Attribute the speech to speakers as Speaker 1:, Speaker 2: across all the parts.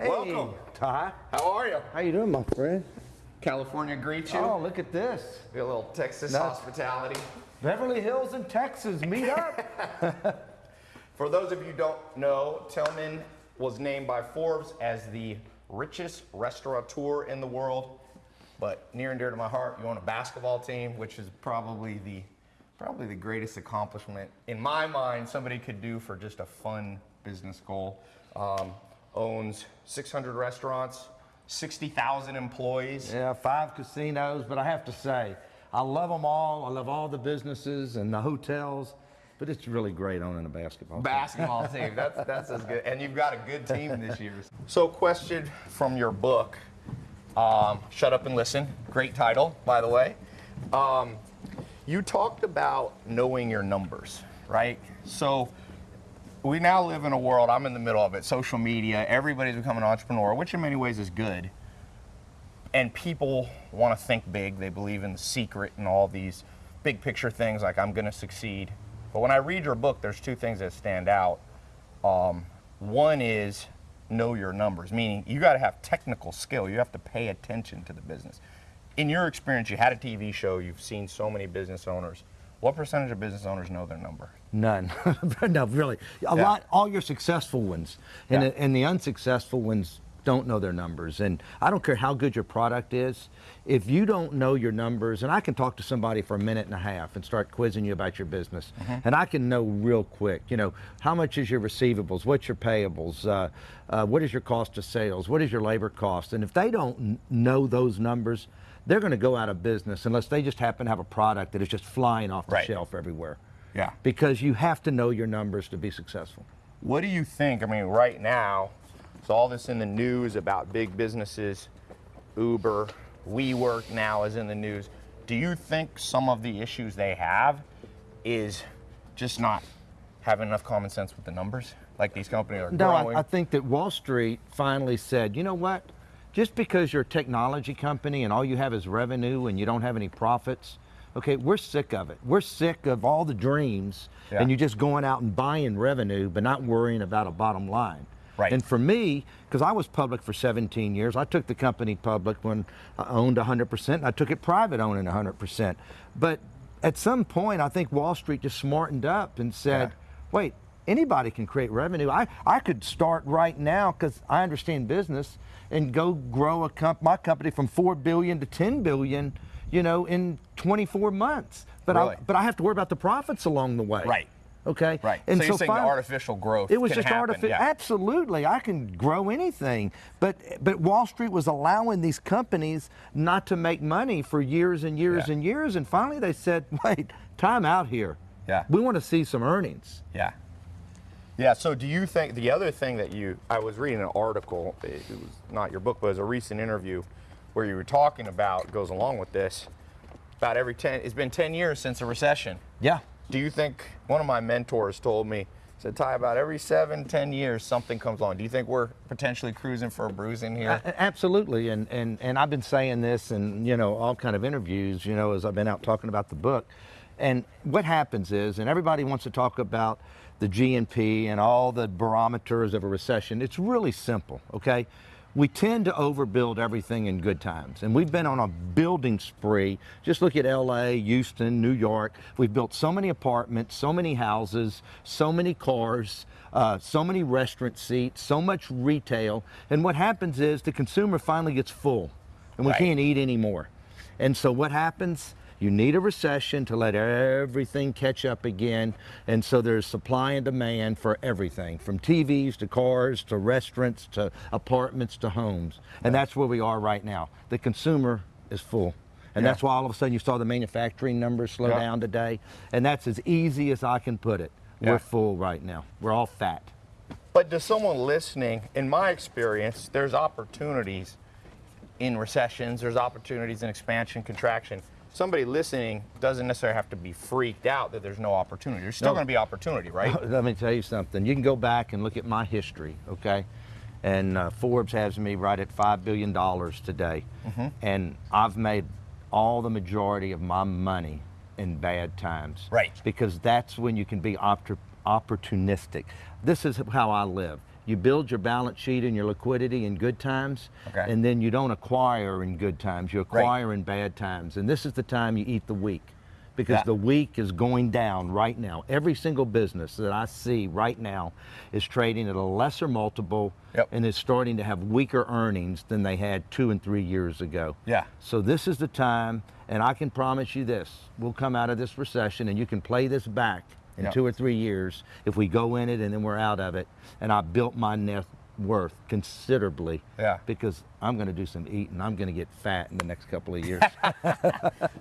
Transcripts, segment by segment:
Speaker 1: Hey,
Speaker 2: Welcome.
Speaker 1: Ty.
Speaker 2: How are you?
Speaker 1: How you doing, my friend?
Speaker 2: California greet you.
Speaker 1: Oh, look at this.
Speaker 2: Get a little Texas
Speaker 1: That's-
Speaker 2: hospitality.
Speaker 1: Beverly Hills in Texas, meet up.
Speaker 2: For those of you who don't know, Tillman was named by Forbes as the richest restaurateur in the world. But near and dear to my heart, you own a basketball team, which is probably the probably the greatest accomplishment in my mind somebody could do for just a fun business goal. Um, owns 600 restaurants, 60,000 employees.
Speaker 1: yeah, five casinos, but I have to say, I love them all. I love all the businesses and the hotels, but it's really great owning a basketball. team.
Speaker 2: basketball team. That's that's as good. And you've got a good team this year. So, question from your book, um, "Shut Up and Listen." Great title, by the way. Um, you talked about knowing your numbers, right? So. We now live in a world, I'm in the middle of it, social media, everybody's becoming an entrepreneur, which in many ways is good. And people want to think big. They believe in the secret and all these big picture things like I'm going to succeed. But when I read your book, there's two things that stand out. Um, one is know your numbers, meaning you got to have technical skill. You have to pay attention to the business. In your experience, you had a TV show, you've seen so many business owners. What percentage of business owners know their number?
Speaker 1: None. no, really. A
Speaker 2: Yeah.
Speaker 1: lot, all your successful ones. And,
Speaker 2: Yeah.
Speaker 1: the, and the unsuccessful ones don't know their numbers. And I don't care how good your product is. If you don't know your numbers, and I can talk to somebody for a minute and a half and start quizzing you about your business, and I can know real quick, you know, how much is your receivables? What's your payables? Uh, uh, what is your cost of sales? What is your labor cost? And if they don't know those numbers, they're going to go out of business unless they just happen to have a product that is just flying off the
Speaker 2: Right.
Speaker 1: shelf everywhere
Speaker 2: Yeah.
Speaker 1: because you have to know your numbers to be successful.
Speaker 2: What do you think? I mean, right now, it's all this in the news about big businesses. Uber, WeWork now is in the news. Do you think some of the issues they have is just not having enough common sense with the numbers? Like these companies are
Speaker 1: No,
Speaker 2: growing.
Speaker 1: I, I think that Wall Street finally said, you know what? Just because you're a technology company and all you have is revenue and you don't have any profits, okay, we're sick of it. We're sick of all the dreams
Speaker 2: Yeah.
Speaker 1: and you're just going out and buying revenue but not worrying about a bottom line.
Speaker 2: Right.
Speaker 1: And for me, because I was public for 17 years, I took the company public when I owned 100%, and I took it private owning 100%. But at some point, I think Wall Street just smartened up and said,
Speaker 2: Yeah.
Speaker 1: wait, anybody can create revenue. I, I could start right now because I understand business and go grow a comp- my company from 4 billion to 10 billion, you know, in 24 months. But
Speaker 2: Really?
Speaker 1: I but I have to worry about the profits along the way.
Speaker 2: Right.
Speaker 1: Okay.
Speaker 2: right.
Speaker 1: And
Speaker 2: so you're saying artificial growth
Speaker 1: it was just artificial.
Speaker 2: yeah.
Speaker 1: Absolutely, I can grow anything, but but Wall Street was allowing these companies not to make money for years and years
Speaker 2: Yeah.
Speaker 1: and years, and finally they said, "Wait, time out here.
Speaker 2: Yeah.
Speaker 1: we want to see some earnings."
Speaker 2: Yeah. Yeah. So, do you think the other thing that you? I was reading an article. It was not your book, but it was a recent interview where you were talking about goes along with this. About every ten, it's been ten years since a recession.
Speaker 1: Yeah.
Speaker 2: Do you think one of my mentors told me said Ty about every seven, ten years something comes along. Do you think we're potentially cruising for a bruising here?
Speaker 1: A- Absolutely, and, and and I've been saying this, in, you know, all kind of interviews, you know, as I've been out talking about the book, and what happens is, and everybody wants to talk about the GNP and all the barometers of a recession. It's really simple, okay? We tend to overbuild everything in good times, and we've been on a building spree. Just look at L.A., Houston, New York. We've built so many apartments, so many houses, so many cars uh, so many restaurant seats, so much retail. And what happens is the consumer finally gets full and we
Speaker 2: Right.
Speaker 1: can't eat anymore. And so what happens? You need a recession to let everything catch up again. And so there's supply and demand for everything from TVs to cars to restaurants to apartments to homes. And that's where we are right now. The consumer is full. And
Speaker 2: Yeah.
Speaker 1: that's why all of a sudden you saw the manufacturing numbers slow
Speaker 2: Yeah.
Speaker 1: down today. And that's as easy as I can put it.
Speaker 2: Yeah.
Speaker 1: We're full right now. We're all fat.
Speaker 2: But to someone listening, in my experience, there's opportunities in recessions, there's opportunities in expansion, contraction. Somebody listening doesn't necessarily have to be freaked out that there's no opportunity. There's still
Speaker 1: No.
Speaker 2: going to be opportunity, right?
Speaker 1: Let me tell you something. You can go back and look at my history, okay? And uh, Forbes has me right at $5 billion today.
Speaker 2: Mm-hmm.
Speaker 1: And I've made all the majority of my money in bad times.
Speaker 2: Right.
Speaker 1: Because that's when you can be oppor- opportunistic. This is how I live. You build your balance sheet and your liquidity in good times,
Speaker 2: Okay.
Speaker 1: and then you don't acquire in good times. You acquire in bad times, and this is the time you eat the weak, because
Speaker 2: Yeah.
Speaker 1: the weak is going down right now. Every single business that I see right now is trading at a lesser multiple
Speaker 2: Yep.
Speaker 1: and is starting to have weaker earnings than they had two and three years ago.
Speaker 2: Yeah.
Speaker 1: So this is the time, and I can promise you this: we'll come out of this recession, and you can play this back in
Speaker 2: Yep.
Speaker 1: two or three years if we go in it and then we're out of it. And I built my net worth considerably.
Speaker 2: Yeah.
Speaker 1: Because I'm going to do some eating. I'm going to get fat in the next couple of years.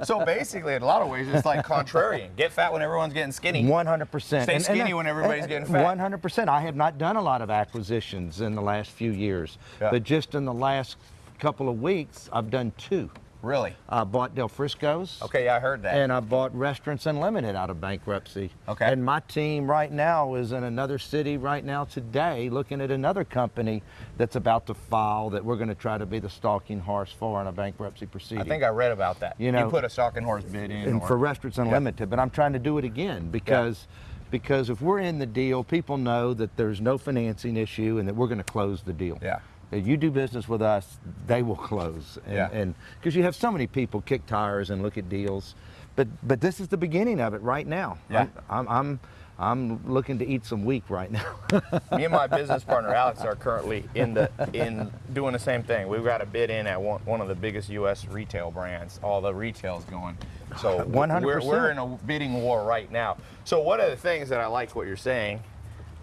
Speaker 2: So basically, in a lot of ways, it's like contrarian. Get fat when everyone's getting skinny.
Speaker 1: 100%.
Speaker 2: Stay skinny when everybody's getting fat.
Speaker 1: 100%. I have not done a lot of acquisitions in the last few years,
Speaker 2: Yeah.
Speaker 1: but just in the last couple of weeks, I've done two.
Speaker 2: Really?
Speaker 1: I bought Del Frisco's.
Speaker 2: Okay, yeah, I heard that.
Speaker 1: And I bought Restaurants Unlimited out of bankruptcy.
Speaker 2: Okay.
Speaker 1: And my team right now is in another city right now today looking at another company that's about to file that we're going to try to be the stalking horse for in a bankruptcy proceeding.
Speaker 2: I think I read about that.
Speaker 1: You know- you
Speaker 2: put a stalking horse bid in.
Speaker 1: and
Speaker 2: or-
Speaker 1: for Restaurants Unlimited, but I'm trying to do it again because because if we're in the deal, people know that there's no financing issue and that we're going to close the deal.
Speaker 2: Yeah.
Speaker 1: If you do business with us, they will close. And,
Speaker 2: Yeah.
Speaker 1: And because you have so many people kick tires and look at deals, but but this is the beginning of it right now.
Speaker 2: Yeah.
Speaker 1: I'm I'm, I'm, I'm looking to eat some week right now.
Speaker 2: Me and my business partner Alex are currently in the in doing the same thing. We've got a bid in at one, one of the biggest U.S. retail brands. All the retail's going. So
Speaker 1: 100%.
Speaker 2: We're, we're in a bidding war right now. So one of the things that I like what you're saying,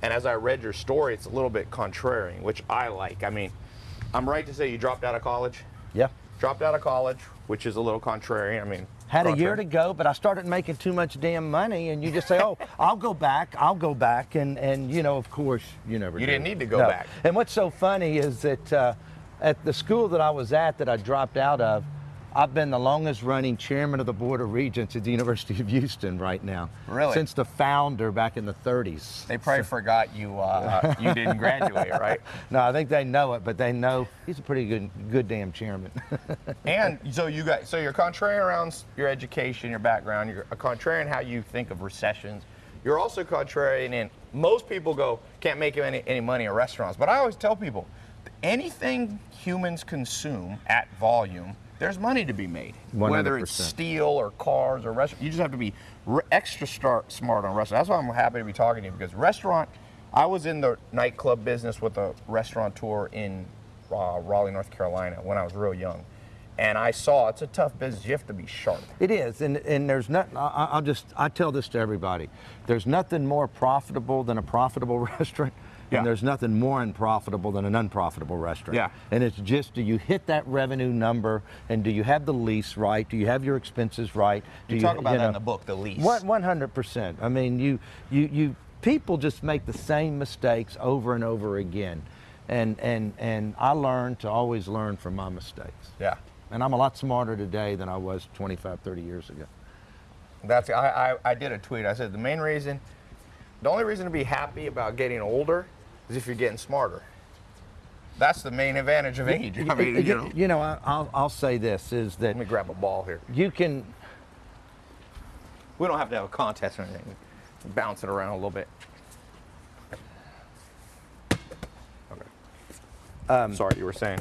Speaker 2: and as I read your story, it's a little bit contrarian, which I like. I mean, I'm right to say you dropped out of college.
Speaker 1: yeah.
Speaker 2: Dropped out of college, which is a little contrarian. I mean,
Speaker 1: Had a year to go, but I started making too much damn money, and you just say, "Oh, I'll go back, I'll go back," and and you know, of course, you never.
Speaker 2: You didn't need to go
Speaker 1: No.
Speaker 2: back.
Speaker 1: And what's so funny is that uh, at the school that I was at, that I dropped out of, I've been the longest running chairman of the board of regents at the University of Houston right now.
Speaker 2: Really?
Speaker 1: Since the founder back in the 30s.
Speaker 2: They probably forgot you uh, you didn't graduate, right?
Speaker 1: No, I think they know it, but they know he's a pretty good, good damn chairman.
Speaker 2: And so you got so you're contrarian around your education, your background. You're a contrarian how you think of recessions. You're also contrarian in most people go can't make any, any money in restaurants, but I always tell people anything humans consume at volume, there's money to be made. Whether it's steel or cars or restaurant, you just have to be extra start, smart on restaurant. That's why I'm happy to be talking to you because restaurant. I was in the nightclub business with a restaurateur in uh, Raleigh, North Carolina, when I was real young, and I saw it's a tough business. You have to be sharp.
Speaker 1: It is, and, and there's nothing. I'll just I tell this to everybody. There's nothing more profitable than a profitable restaurant,
Speaker 2: Yeah.
Speaker 1: and there's nothing more unprofitable than an unprofitable restaurant.
Speaker 2: Yeah.
Speaker 1: And it's just do you hit that revenue number, and do you have the lease right? Do you have your expenses right? Do
Speaker 2: You talk about that in the book, the lease.
Speaker 1: Hundred percent. I mean, you you you people just make the same mistakes over and over again, and and and I learned to always learn from my mistakes.
Speaker 2: Yeah,
Speaker 1: And I'm a lot smarter today than I was 25, 30 years ago.
Speaker 2: that's I, I I did a tweet. I said the main reason, the only reason to be happy about getting older is if you're getting smarter. That's the main advantage of age. I mean, you know.
Speaker 1: you know I, I'll, I'll say this is that
Speaker 2: Let me grab a ball here.
Speaker 1: you can
Speaker 2: We don't have to have a contest or anything. Bounce it around a little bit. Okay.
Speaker 1: Um,
Speaker 2: Sorry, you were saying.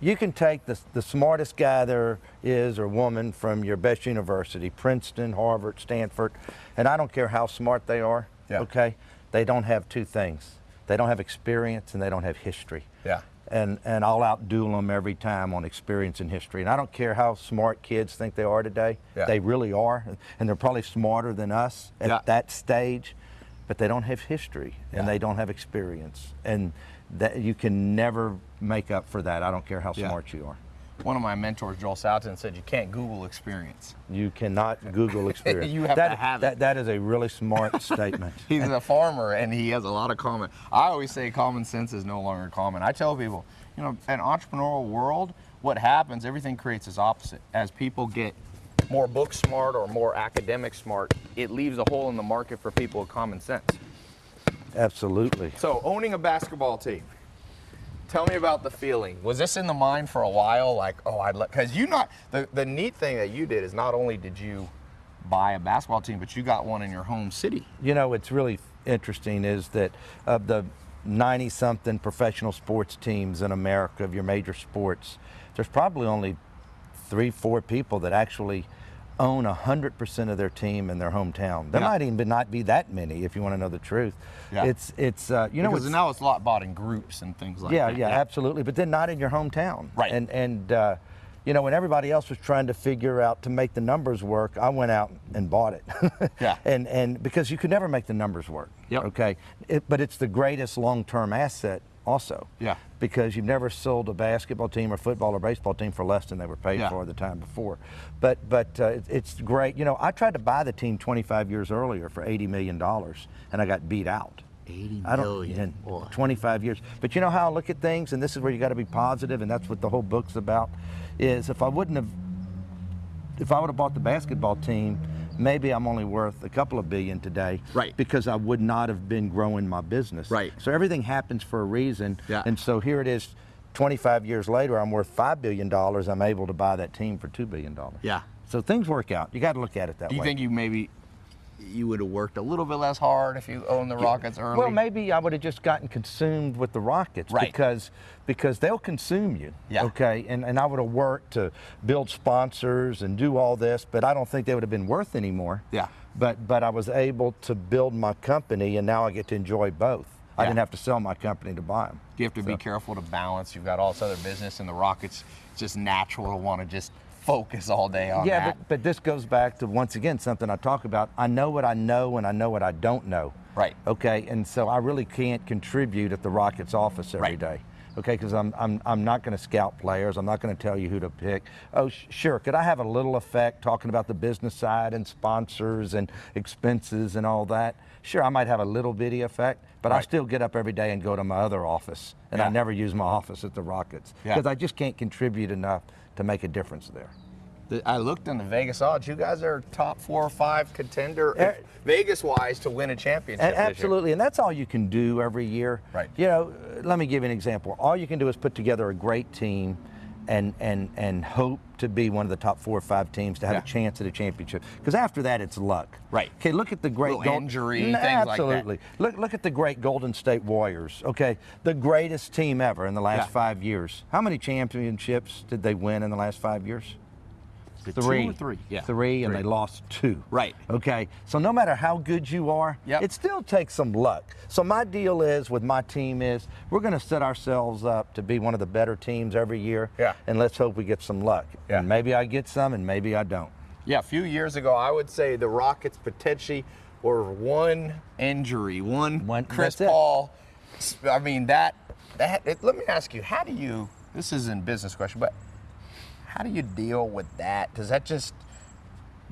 Speaker 1: you can take the, the smartest guy there is or woman from your best university princeton harvard stanford and i don't care how smart they are
Speaker 2: Yeah.
Speaker 1: okay they don't have two things. They don't have experience and they don't have history.
Speaker 2: Yeah.
Speaker 1: and and i'll outduel them every time on experience and history. And i don't care how smart kids think they are today.
Speaker 2: Yeah.
Speaker 1: they really are. And they're probably smarter than us at
Speaker 2: Yeah.
Speaker 1: that stage but they don't have history and
Speaker 2: Yeah.
Speaker 1: they don't have experience. And that you can never make up for that. I don't care how smart you are
Speaker 2: One of my mentors, Joel Salatin, said you can't Google experience.
Speaker 1: you cannot google experience
Speaker 2: You have
Speaker 1: that,
Speaker 2: to have it.
Speaker 1: that, that is a really smart statement
Speaker 2: He's a farmer and he has a lot of common. I always say common sense is no longer common. I tell people, you know, an entrepreneurial world, what happens, everything creates its opposite. As people get more book smart or more academic smart, it leaves a hole in the market for people with common sense.
Speaker 1: absolutely
Speaker 2: So, owning a basketball team. Tell me about the feeling. Was this in the mind for a while? Like, oh, I'd let, because you not, the, the neat thing that you did is not only did you buy a basketball team, but you got one in your home city.
Speaker 1: you know it's really interesting is that of the 90 something professional sports teams in America of your major sports, there's probably only three, four people that actually own 100% of their team in their hometown. There
Speaker 2: Yeah.
Speaker 1: might even not be that many if you want to know the truth.
Speaker 2: Yeah.
Speaker 1: It's, it's uh, you know,
Speaker 2: because
Speaker 1: it's,
Speaker 2: now it's a lot bought in groups and things like
Speaker 1: yeah,
Speaker 2: that.
Speaker 1: Yeah, yeah, absolutely. But then not in your hometown.
Speaker 2: Right.
Speaker 1: And and uh, you know, when everybody else was trying to figure out to make the numbers work, I went out and bought it.
Speaker 2: Yeah.
Speaker 1: And and because you could never make the numbers work.
Speaker 2: Yep.
Speaker 1: Okay. It, but it's the greatest long-term asset also.
Speaker 2: Yeah.
Speaker 1: Because you've never sold a basketball team or football or baseball team for less than they were paid
Speaker 2: Yeah.
Speaker 1: for the time before. But but uh, it, it's great. You know, I tried to buy the team 25 years earlier for 80 million dollars, and I got beat out.
Speaker 2: 80
Speaker 1: I don't,
Speaker 2: million,
Speaker 1: in 25 years. But you know how I look at things, and this is where you got to be positive, and that's what the whole book's about. Is if I wouldn't have, if I would have bought the basketball team, maybe I'm only worth a couple of billion today.
Speaker 2: Right.
Speaker 1: Because I would not have been growing my business.
Speaker 2: Right.
Speaker 1: So everything happens for a reason.
Speaker 2: Yeah.
Speaker 1: And so here it is. 25 years later, I'm worth $5 billion. I'm able to buy that team for $2 billion.
Speaker 2: Yeah.
Speaker 1: So things work out. You got to look at it that
Speaker 2: Do you
Speaker 1: way.
Speaker 2: think you maybe you would have worked a little bit less hard if you owned the Rockets early?
Speaker 1: Well, maybe I would have just gotten consumed with the Rockets
Speaker 2: Right.
Speaker 1: because because they'll consume you.
Speaker 2: Yeah.
Speaker 1: Okay. And and I would have worked to build sponsors and do all this, but I don't think they would have been worth anymore.
Speaker 2: Yeah.
Speaker 1: But but I was able to build my company, and now I get to enjoy both. I didn't have to sell my company to buy them.
Speaker 2: You have to be careful to balance? You've got all this other business, and the Rockets. It's just natural to want to just focus all day on
Speaker 1: yeah,
Speaker 2: that.
Speaker 1: but, but this goes back to once again something I talk about. I know what I know and I know what I don't know.
Speaker 2: Right.
Speaker 1: Okay, and so I really can't contribute at the Rockets office every
Speaker 2: Right.
Speaker 1: day. Okay, because I'm, I'm, I'm not going to scout players. I'm not going to tell you who to pick. Oh, sh- sure. Could I have a little effect talking about the business side and sponsors and expenses and all that? Sure, I might have a little bitty effect, but I still get up every day and go to my other office, and I never use my office at the Rockets
Speaker 2: Yeah.
Speaker 1: because I just can't contribute enough to make a difference there.
Speaker 2: I looked in the Vegas odds. You guys are top four or five contender,
Speaker 1: Eh.
Speaker 2: Vegas wise, to win a championship.
Speaker 1: A-
Speaker 2: this year.
Speaker 1: Absolutely, and that's all you can do every year.
Speaker 2: Right.
Speaker 1: You know, uh, let me give you an example. All you can do is put together a great team, and and and hope to be one of the top four or five teams to have
Speaker 2: Yeah.
Speaker 1: a chance at a championship. Because after that, it's luck.
Speaker 2: Right.
Speaker 1: Okay. Look at the great
Speaker 2: Little
Speaker 1: Gold-
Speaker 2: injury,
Speaker 1: N-
Speaker 2: things like that.
Speaker 1: Absolutely. Look look at the great Golden State Warriors. Okay, the greatest team ever in the last
Speaker 2: Yeah.
Speaker 1: five years. How many championships did they win in the last five years? Three.
Speaker 2: Three. Yeah.
Speaker 1: Three, and
Speaker 2: Three.
Speaker 1: they lost two.
Speaker 2: Right.
Speaker 1: Okay. So no matter how good you are,
Speaker 2: Yep.
Speaker 1: it still takes some luck. So my deal is with my team is we're going to set ourselves up to be one of the better teams every year.
Speaker 2: Yeah.
Speaker 1: And let's hope we get some luck.
Speaker 2: Yeah.
Speaker 1: And maybe I get some, and maybe I don't.
Speaker 2: Yeah, a few years ago, I would say the Rockets potentially were one injury, one,
Speaker 1: One-
Speaker 2: Chris. Paul. I mean that that. It, let me ask you, how do you? This is a business question, but how do you deal with that? Does that just?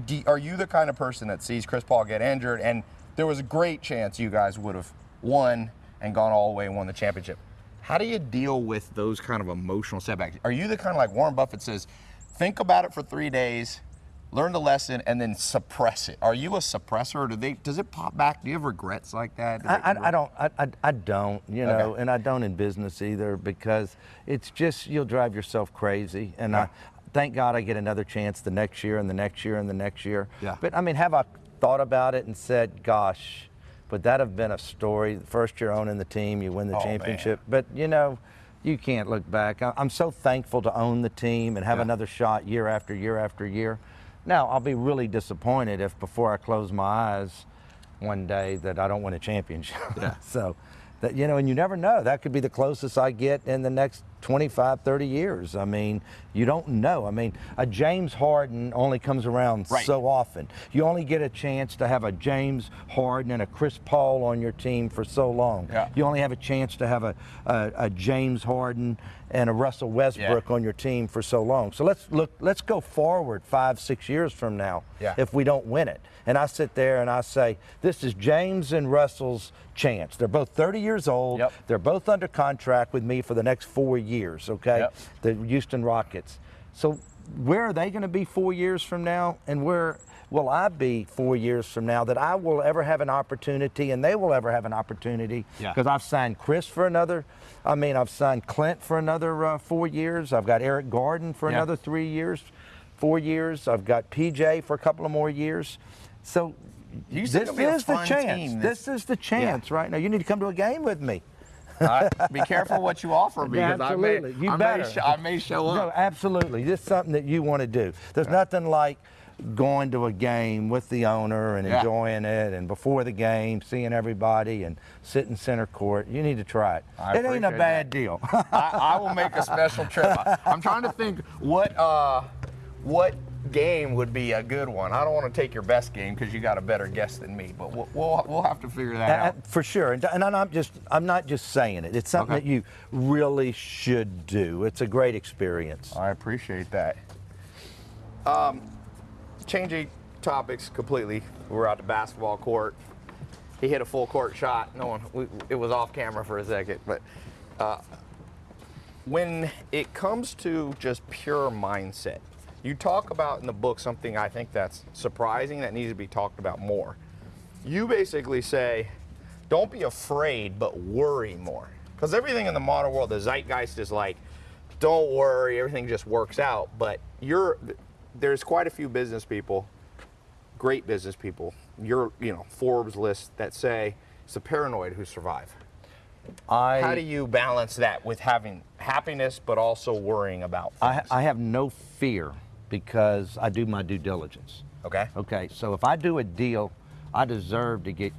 Speaker 2: Do, are you the kind of person that sees Chris Paul get injured, and there was a great chance you guys would have won and gone all the way and won the championship? How do you deal with those kind of emotional setbacks? Are you the kind of like Warren Buffett says, think about it for three days, learn the lesson, and then suppress it? Are you a suppressor, or do they? Does it pop back? Do you have regrets like that? Do
Speaker 1: I, I, I don't. I, I, I don't. You know,
Speaker 2: Okay.
Speaker 1: and I don't in business either because it's just you'll drive yourself crazy. And
Speaker 2: Yeah.
Speaker 1: I thank God I get another chance the next year and the next year and the next year.
Speaker 2: Yeah.
Speaker 1: But I mean, have I thought about it and said, "Gosh, would that have been a story? The first year owning the team, you win the
Speaker 2: Oh, man.
Speaker 1: championship." But you know. You can't look back. I'm so thankful to own the team and have
Speaker 2: Yeah.
Speaker 1: another shot year after year after year. Now, I'll be really disappointed if before I close my eyes one day that I don't win a championship.
Speaker 2: Yeah.
Speaker 1: so that you know, and you never know. That could be the closest I get in the next 25, 30 years. I mean, you don't know. I mean, a James Harden only comes around
Speaker 2: Right.
Speaker 1: so often. You only get a chance to have a James Harden and a Chris Paul on your team for so long.
Speaker 2: Yeah.
Speaker 1: You only have a chance to have a, a, a James Harden and a Russell Westbrook on your team for so long. So let's look. Let's go forward five, six years from now.
Speaker 2: Yeah.
Speaker 1: If we don't win it, and I sit there and I say, this is James and Russell's chance. They're both 30 years old.
Speaker 2: Yep.
Speaker 1: They're both under contract with me for the next four years. Years, okay.
Speaker 2: Yep.
Speaker 1: The Houston Rockets. So where are they going to be four years from now, and where will I be four years from now that I will ever have an opportunity, and they will ever have an opportunity?
Speaker 2: Yeah.
Speaker 1: Because I've signed Chris for another. I mean, I've signed Clint for another uh, four years. I've got Eric Gordon for
Speaker 2: Yeah.
Speaker 1: another three years, four years. I've got PJ for a couple of more years. So this
Speaker 2: gonna be a
Speaker 1: is the chance. This is the chance right now. You need to come to a game with me.
Speaker 2: Uh, be careful what you offer because
Speaker 1: absolutely.
Speaker 2: I may,
Speaker 1: you
Speaker 2: I
Speaker 1: better.
Speaker 2: May sh- I may show up.
Speaker 1: No, absolutely. This is something that you want to do. There's nothing like going to a game with the owner and
Speaker 2: Yeah.
Speaker 1: enjoying it, and before the game, seeing everybody and sitting center court. You need to try it.
Speaker 2: I
Speaker 1: it ain't a bad deal.
Speaker 2: I, I will make a special trip. I, am trying to think what uh, what game would be a good one. I don't want to take your best game because you got a better guess than me, but we'll we'll, we'll have to figure that
Speaker 1: Uh,
Speaker 2: out.
Speaker 1: For sure, and, and I'm not just I'm not just saying it. It's something
Speaker 2: Okay.
Speaker 1: that you really should do. It's a great experience.
Speaker 2: I appreciate that. Um, changing topics completely. We're out the basketball court. He hit a full court shot. No one. We, it was off camera for a second, but uh, when it comes to just pure mindset, you talk about in the book something I think that's surprising that needs to be talked about more. You basically say, don't be afraid, but worry more. Because everything in the modern world, the zeitgeist is like, don't worry, everything just works out. But you're, there's quite a few business people, great business people, your, you know, Forbes list that say it's the paranoid who survive.
Speaker 1: I
Speaker 2: How do you balance that with having happiness, but also worrying about
Speaker 1: I. I have no fear because I do my due diligence.
Speaker 2: okay.
Speaker 1: Okay, so if I do a deal, I deserve to get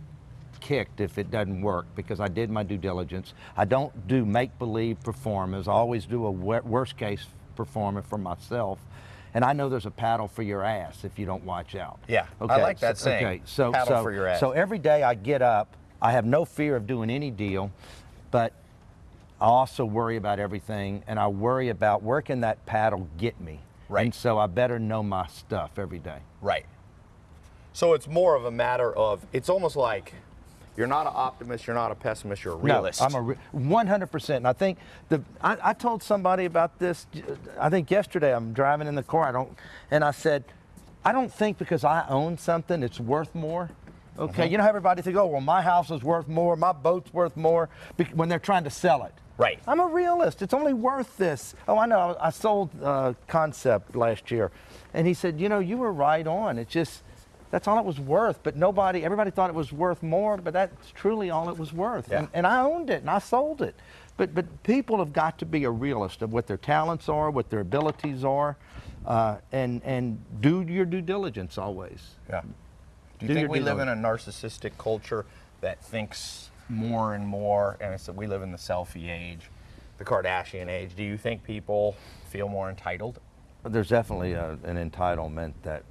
Speaker 1: kicked if it doesn't work because I did my due diligence. I don't do make believe performance. I always do a worst case performance for myself. And I know there's a paddle for your ass if you don't watch out.
Speaker 2: Yeah, okay, I like that
Speaker 1: so,
Speaker 2: saying,
Speaker 1: Okay, so
Speaker 2: paddle
Speaker 1: so
Speaker 2: for your ass.
Speaker 1: so every day I get up, I have no fear of doing any deal, but I also worry about everything, and I worry about where can that paddle get me.
Speaker 2: Right.
Speaker 1: And so I better know my stuff every day.
Speaker 2: Right. So it's more of a matter of it's almost like you're not an optimist, you're not a pessimist, you're a realist.
Speaker 1: No, I'm a re- 100%. And I think the I, I told somebody about this. I think yesterday I'm driving in the car. I don't, and I said, I don't think because I own something it's worth more. Okay,
Speaker 2: Mm-hmm.
Speaker 1: you know how everybody think, oh well, my house is worth more, my boat's worth more, when they're trying to sell it.
Speaker 2: Right.
Speaker 1: I'm a realist. It's only worth this. Oh, I know. I sold uh, Concept last year, and he said, you know, you were right on. It's just that's all it was worth. But nobody, everybody thought it was worth more, but that's truly all it was worth.
Speaker 2: Yeah.
Speaker 1: And, and I owned it and I sold it. But but people have got to be a realist of what their talents are, what their abilities are, uh, and and do your due diligence always.
Speaker 2: Yeah. Do you
Speaker 1: Do
Speaker 2: think we
Speaker 1: due
Speaker 2: live in a narcissistic culture that thinks more and more, and it's that we live in the selfie age, the Kardashian age? Do you think people feel more entitled?
Speaker 1: There's definitely a, an entitlement that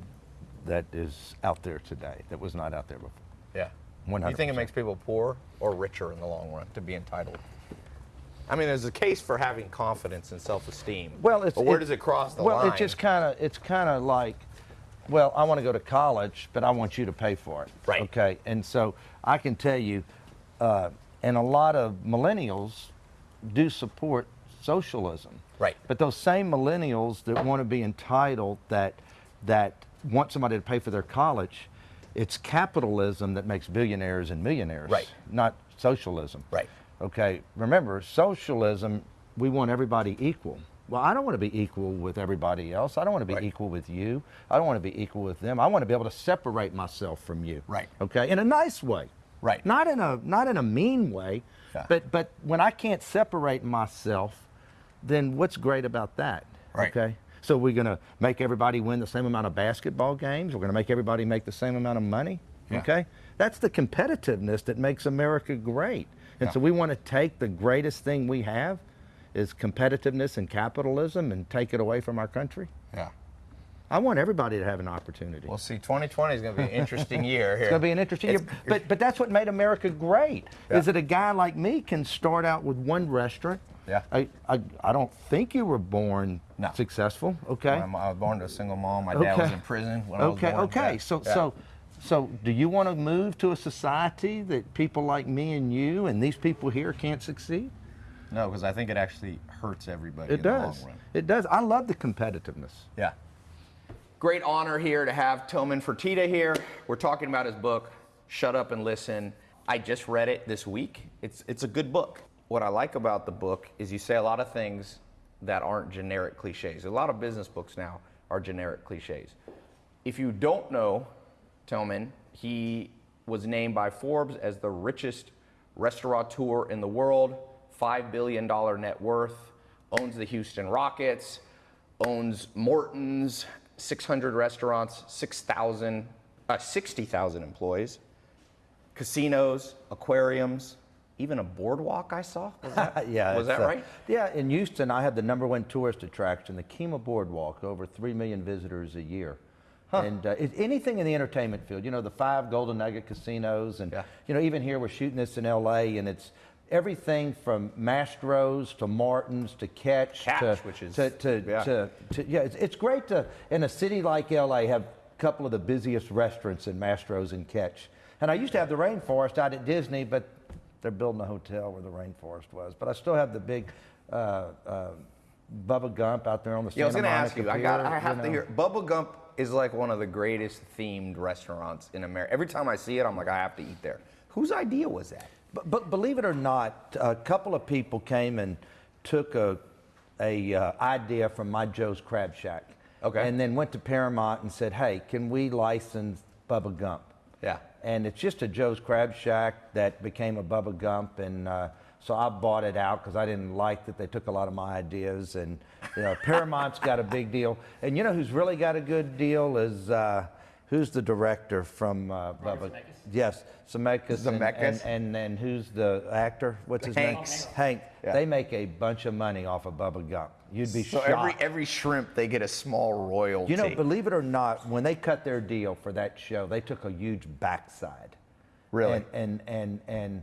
Speaker 1: that is out there today that was not out there before.
Speaker 2: Yeah. Do you think it makes people poor or richer in the long run to be entitled? I mean, there's a case for having confidence and self-esteem.
Speaker 1: Well, it's,
Speaker 2: but where
Speaker 1: it-
Speaker 2: does it cross the line?
Speaker 1: well,
Speaker 2: line?
Speaker 1: it just kind of it's kind of like, well, I want to go to college, but I want you to pay for it.
Speaker 2: Right.
Speaker 1: Okay. And so I can tell you, uh, and a lot of millennials do support socialism.
Speaker 2: Right.
Speaker 1: But those same millennials that want to be entitled, that that want somebody to pay for their college, it's capitalism that makes billionaires and millionaires.
Speaker 2: Right.
Speaker 1: Not socialism.
Speaker 2: Right.
Speaker 1: Okay, remember, socialism, we want everybody equal. Well, I don't want to be equal with everybody else. I don't want to be
Speaker 2: Right.
Speaker 1: equal with you. I don't want to be equal with them. I want to be able to separate myself from you.
Speaker 2: Right.
Speaker 1: Okay, in a nice way.
Speaker 2: Right.
Speaker 1: Not in a not in a mean way.
Speaker 2: Yeah.
Speaker 1: But but when I can't separate myself, then what's great about that?
Speaker 2: Right.
Speaker 1: Okay. So we're going to make everybody win the same amount of basketball games. We're going to make everybody make the same amount of money.
Speaker 2: Yeah.
Speaker 1: Okay. That's the competitiveness that makes America great. And
Speaker 2: Yeah.
Speaker 1: so we want to take the greatest thing we have is competitiveness and capitalism and take it away from our country.
Speaker 2: Yeah.
Speaker 1: I want everybody to have an opportunity.
Speaker 2: Well, see, 2020 is going to be an interesting year here.
Speaker 1: It's going to be an interesting year. But, but that's what made America great,
Speaker 2: Yeah.
Speaker 1: is that a guy like me can start out with one restaurant.
Speaker 2: Yeah.
Speaker 1: I, I, I don't think you were born
Speaker 2: No.
Speaker 1: successful, okay?
Speaker 2: I'm- was born to a single mom. My dad was in prison when I was
Speaker 1: Okay,
Speaker 2: born.
Speaker 1: okay.
Speaker 2: Yeah.
Speaker 1: So,
Speaker 2: Yeah.
Speaker 1: so, so, do you want to move to a society that people like me and you and these people here can't succeed?
Speaker 2: no, because I think it actually hurts everybody
Speaker 1: It
Speaker 2: in the
Speaker 1: does.
Speaker 2: long run.
Speaker 1: It does. I love the competitiveness.
Speaker 2: Yeah. Great honor here to have Tillman Fertitta here. We're talking about his book, Shut Up and Listen. I just read it this week. It's, it's a good book. What I like about the book is you say a lot of things that aren't generic cliches. A lot of business books now are generic cliches. If you don't know Tillman, he was named by Forbes as the richest restaurateur in the world, $5 billion net worth, owns the Houston Rockets, owns Morton's, 600 restaurants, 6,000, uh, 60,000 employees, casinos, aquariums, even a boardwalk I saw. Was that,
Speaker 1: yeah,
Speaker 2: was that
Speaker 1: uh,
Speaker 2: right?
Speaker 1: Yeah, in Houston, I have the number one tourist attraction, the Kemah Boardwalk, over three million visitors a year. And uh, it, anything in the entertainment field, you know, the five Golden Nugget casinos, and
Speaker 2: Yeah.
Speaker 1: you know, even here we're shooting this in L.A. and it's everything from Mastro's to Morton's to Catch,
Speaker 2: Catch,
Speaker 1: to,
Speaker 2: which is-
Speaker 1: to, to,
Speaker 2: yeah.
Speaker 1: to, to- yeah, it's, it's great to in a city like L.A. have a couple of the busiest restaurants in Mastro's and Catch. And I used to have the rainforest out at Disney, but they're building a hotel where the rainforest was. But I still have the big uh, uh, Bubba Gump out there on the
Speaker 2: Yeah, I was going to ask you. I got.
Speaker 1: Pier,
Speaker 2: I have
Speaker 1: you
Speaker 2: to hear. Bubba Gump is like one of the greatest themed restaurants in America. Every time I see it, I'm like, I have to eat there. Whose idea was that?
Speaker 1: But, but believe it or not, a couple of people came and took a, a uh, idea from my Joe's Crab Shack.
Speaker 2: Okay.
Speaker 1: And then went to Paramount and said, hey, can we license Bubba Gump?
Speaker 2: Yeah.
Speaker 1: And it's just a Joe's Crab Shack that became a Bubba Gump. And uh, so I bought it out because I didn't like that they took a lot of my ideas. And you know, Paramount's got a big deal. And you know who's really got a good deal is uh, who's the director from uh, Bubba? Yes, Zemeckis. and-
Speaker 2: Zemeckis?
Speaker 1: And, and, and who's the actor? What's his
Speaker 2: Hanks.
Speaker 1: name? Hank.
Speaker 2: Yeah.
Speaker 1: They make a bunch of money off of Bubba Gump. You'd be
Speaker 2: So
Speaker 1: shocked.
Speaker 2: every every shrimp they get a small royalty.
Speaker 1: You know, believe it or not, when they cut their deal for that show, they took a huge backside.
Speaker 2: Really?
Speaker 1: And and and, and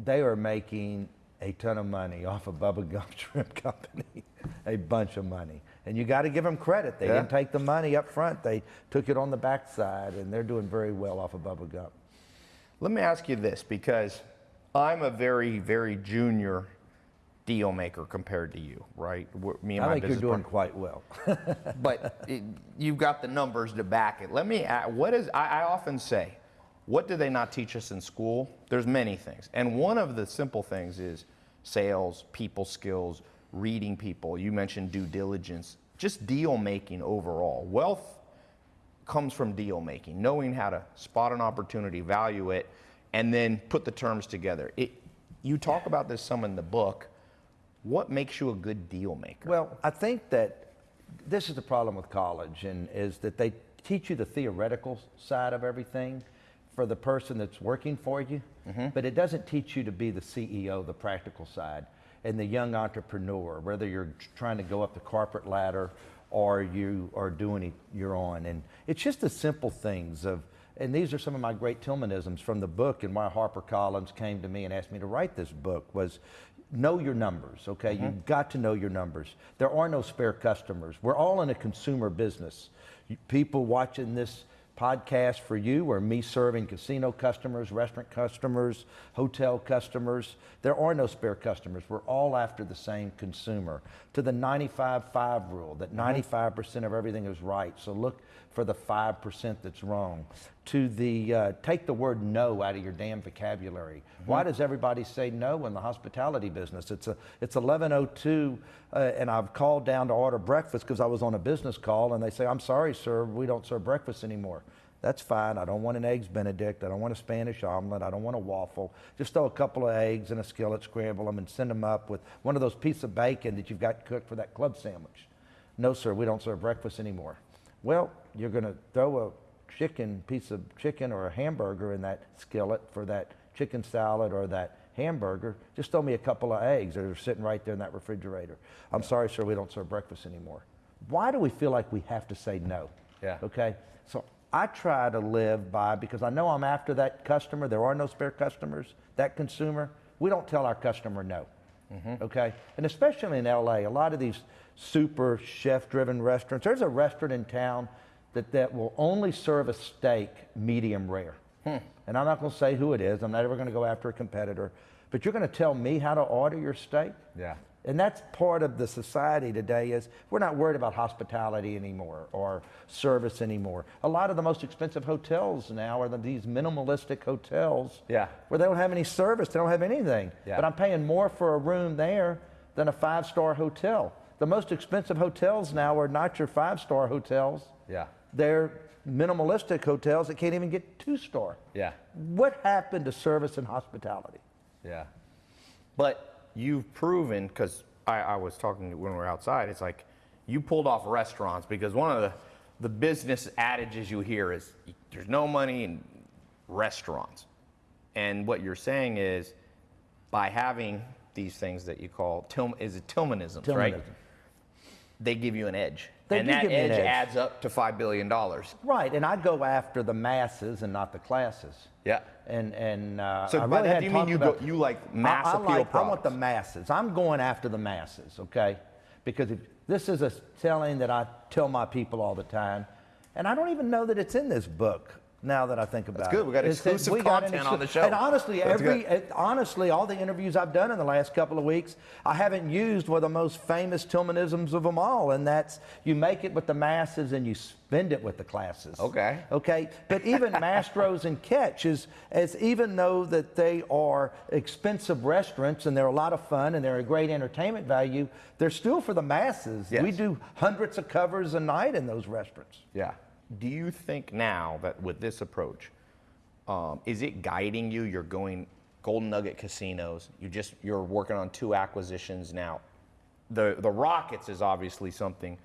Speaker 1: they are making a ton of money off of Bubba Gump Shrimp Company, a bunch of money. And you got to give them credit. They
Speaker 2: Yeah.
Speaker 1: didn't take the money up front. They took it on the backside, and they're doing very well off of Bubba Gump.
Speaker 2: Let me ask you this because I'm a very very junior deal maker compared to you, right? Me and
Speaker 1: I
Speaker 2: my
Speaker 1: think you're doing
Speaker 2: partner.
Speaker 1: quite well.
Speaker 2: but it, you've got the numbers to back it. Let me. a- What is? I, I often say, what do they not teach us in school? There's many things, and one of the simple things is sales, people skills, reading people. You mentioned due diligence, just deal making overall. Wealth comes from deal making, knowing how to spot an opportunity, value it, and then put the terms together. It, you talk about this some in the book. What makes you a good deal maker?
Speaker 1: Well, I think that this is the problem with college, and is that they teach you the theoretical side of everything for the person that's working for you, mm-hmm. but it doesn't teach you to be the CEO, the practical side, and the young entrepreneur, whether you're trying to go up the corporate ladder or you are doing it your own. And it's just the simple things of, and these are some of my great Tillmanisms from the book and why HarperCollins came to me and asked me to write this book was know your numbers, okay? Mm-hmm. You've got to know your numbers. There are no spare customers. We're all in a consumer business. People watching this podcast for you or me serving casino customers, restaurant customers, hotel customers. There are no spare customers. We're all after the same consumer. To the 95-5 rule, that mm-hmm. 95% of everything is right. So look for the 5% that's wrong. To the uh, take the word no out of your damn vocabulary. Why does everybody say no in the hospitality business? It's a it's 11:02, uh, and I've called down to order breakfast because I was on a business call, and they say, "I'm sorry, sir, we don't serve breakfast anymore." That's fine. I don't want an eggs Benedict. I don't want a Spanish omelet. I don't want a waffle. Just throw a couple of eggs in a skillet, scramble them, and send them up with one of those pieces of bacon that you've got cooked for that club sandwich. No, sir, we don't serve breakfast anymore. Well, you're going to throw a chicken piece of chicken or a hamburger in that skillet for that chicken salad or that hamburger. Just throw me a couple of eggs that are sitting right there in that refrigerator. I'm sorry, sir, we don't serve breakfast anymore. Why do we feel like we have to say no?
Speaker 2: Yeah.
Speaker 1: Okay. So I try to live by because I know I'm after that customer. There are no spare customers. That consumer, we don't tell our customer no. Mm-hmm. Okay, and especially in LA, a lot of these super chef-driven restaurants. There's a restaurant in town that that will only serve a steak medium rare. Hmm. And I'm not going to say who it is. I'm not ever going to go after a competitor. But you're going to tell me how to order your steak?
Speaker 2: Yeah.
Speaker 1: And that's part of the society today is we're not worried about hospitality anymore or service anymore. A lot of the most expensive hotels now are the, these minimalistic hotels
Speaker 2: Yeah.
Speaker 1: where they don't have any service, they don't have anything.
Speaker 2: Yeah.
Speaker 1: But I'm paying more for a room there than a five-star hotel. The most expensive hotels now are not your five-star hotels.
Speaker 2: Yeah.
Speaker 1: They're minimalistic hotels that can't even get two star.
Speaker 2: Yeah.
Speaker 1: What happened to service and hospitality?
Speaker 2: Yeah. But you've proven, because I, I was talking when we were outside, it's like you pulled off restaurants because one of the, the business adages you hear is there's no money in restaurants. And what you're saying is by having these things that you call, is it Tillmanisms, right?
Speaker 1: Tillmanism.
Speaker 2: They give you an edge.
Speaker 1: They
Speaker 2: and that
Speaker 1: me an
Speaker 2: edge,
Speaker 1: edge.
Speaker 2: adds up to $5 billion.
Speaker 1: Right, and I'd go after the masses and not the classes.
Speaker 2: Yeah.
Speaker 1: And and uh,
Speaker 2: So
Speaker 1: I
Speaker 2: by
Speaker 1: really
Speaker 2: that, do you mean you go- you like mass
Speaker 1: I,
Speaker 2: appeal
Speaker 1: like, I want the masses. I'm going after the masses, okay? Because if, this is a telling that I tell my people all the time, and I don't even know that it's in this book. Now that I think about
Speaker 2: good.
Speaker 1: it,
Speaker 2: We got
Speaker 1: It says
Speaker 2: exclusive
Speaker 1: we got an
Speaker 2: content on the show.
Speaker 1: And honestly,
Speaker 2: That's
Speaker 1: every
Speaker 2: good.
Speaker 1: honestly, all the interviews I've done in the last couple of weeks, I haven't used one of the most famous Tillmanisms of them all, and that's you make it with the masses and you spend it with the classes.
Speaker 2: Okay.
Speaker 1: Okay, but even Mastro's and Catches, as even though that they are expensive restaurants and they're a lot of fun and they're a great entertainment value, they're still for the masses.
Speaker 2: Yes.
Speaker 1: We do hundreds of covers a night in those restaurants.
Speaker 2: Yeah. Do you think now that with this approach, um, is it guiding you? You're going Golden Nugget casinos. You just you're working on two acquisitions now. The the Rockets is obviously something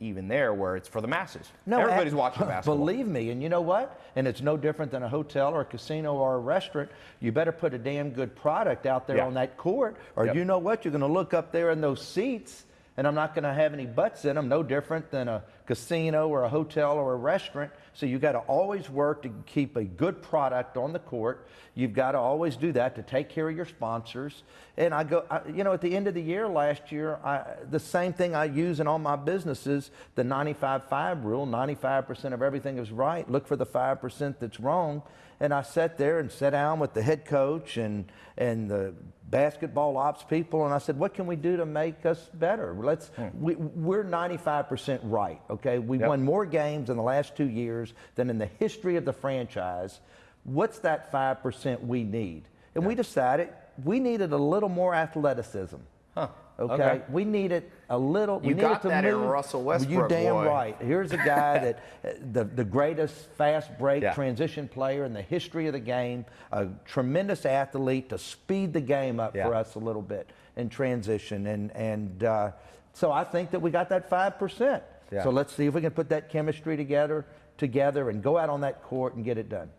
Speaker 2: even there where it's for the masses. No, everybody's
Speaker 1: ac-
Speaker 2: watching basketball.
Speaker 1: Believe me, and you know what? And it's no different than a hotel or a casino or a restaurant. You better put a damn good product out there
Speaker 2: Yeah.
Speaker 1: on that court, or
Speaker 2: Yep.
Speaker 1: you know what? You're going to look up there in those seats, and I'm not going to have any butts in them. No different than a casino or a hotel or a restaurant. So you've got to always work to keep a good product on the court. You've got to always do that to take care of your sponsors. And I go, I, you know, at the end of the year last year, I, the same thing I use in all my businesses, the 95-5 rule, 95% of everything is right. Look for the 5% that's wrong. And I sat there and sat down with the head coach and, and the basketball ops people, and I said, what can we do to make us better? Let's, hmm. we, we're 95% right, okay? We
Speaker 2: Yep.
Speaker 1: won more games in the last two years than in the history of the franchise. What's that 5% we need? And we decided we needed a little more athleticism.
Speaker 2: Huh.
Speaker 1: Okay?
Speaker 2: Okay.
Speaker 1: we needed a little. we
Speaker 2: You
Speaker 1: needed
Speaker 2: got
Speaker 1: to
Speaker 2: that in
Speaker 1: move-
Speaker 2: Russell
Speaker 1: You damn
Speaker 2: boy.
Speaker 1: right. Here's a guy that uh, the the greatest fast break
Speaker 2: Yeah.
Speaker 1: transition player in the history of the game, a tremendous athlete to speed the game up
Speaker 2: Yeah.
Speaker 1: for us a little bit in transition, and and uh, so I think that we got that five percent.
Speaker 2: Yeah.
Speaker 1: So let's see if we can put that chemistry together together and go out on that court and get it done.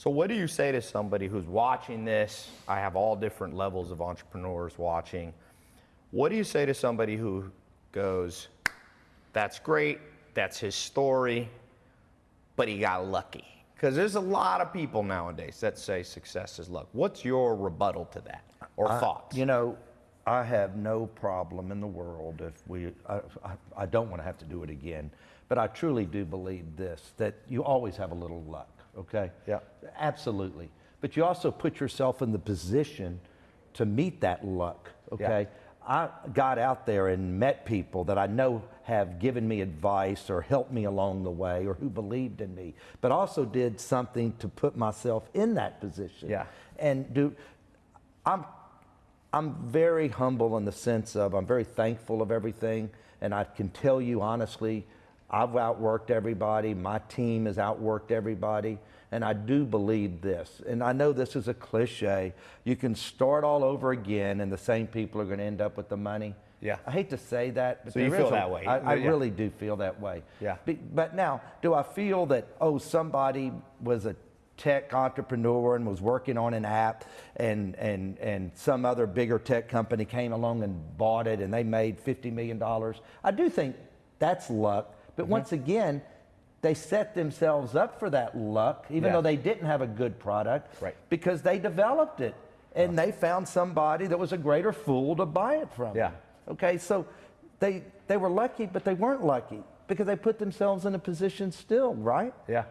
Speaker 2: So, what do you say to somebody who's watching this? I have all different levels of entrepreneurs watching. What do you say to somebody who goes, That's great, that's his story, but he got lucky? Because there's a lot of people nowadays that say success is luck. What's your rebuttal to that or thoughts?
Speaker 1: You know, I have no problem in the world if we, I, I, I don't want to have to do it again, but I truly do believe this that you always have a little luck, okay?
Speaker 2: Yeah.
Speaker 1: Absolutely. But you also put yourself in the position to meet that luck, okay? I got out there and met people that I know have given me advice or helped me along the way or who believed in me, but also did something to put myself in that position.
Speaker 2: Yeah.
Speaker 1: And do, I'm I'm very humble in the sense of I'm very thankful of everything, and I can tell you honestly, I've outworked everybody. My team has outworked everybody, and I do believe this. And I know this is a cliche. You can start all over again, and the same people are going to end up with the money.
Speaker 2: Yeah.
Speaker 1: I hate to say that, but
Speaker 2: So you feel
Speaker 1: a-
Speaker 2: that way.
Speaker 1: I, I
Speaker 2: Yeah.
Speaker 1: really do feel that way.
Speaker 2: Yeah.
Speaker 1: Be- but now, do I feel that oh somebody was a tech entrepreneur and was working on an app and and and some other bigger tech company came along and bought it and they made 50 million dollars. I do think that's luck, but
Speaker 2: Mm-hmm.
Speaker 1: once again, they set themselves up for that luck even
Speaker 2: Yeah.
Speaker 1: though they didn't have a good product
Speaker 2: Right.
Speaker 1: because they developed it and they found somebody that was a greater fool to buy it from.
Speaker 2: Yeah.
Speaker 1: Okay, so they they were lucky, but they weren't lucky because they put themselves in a position still, right?
Speaker 2: Yeah.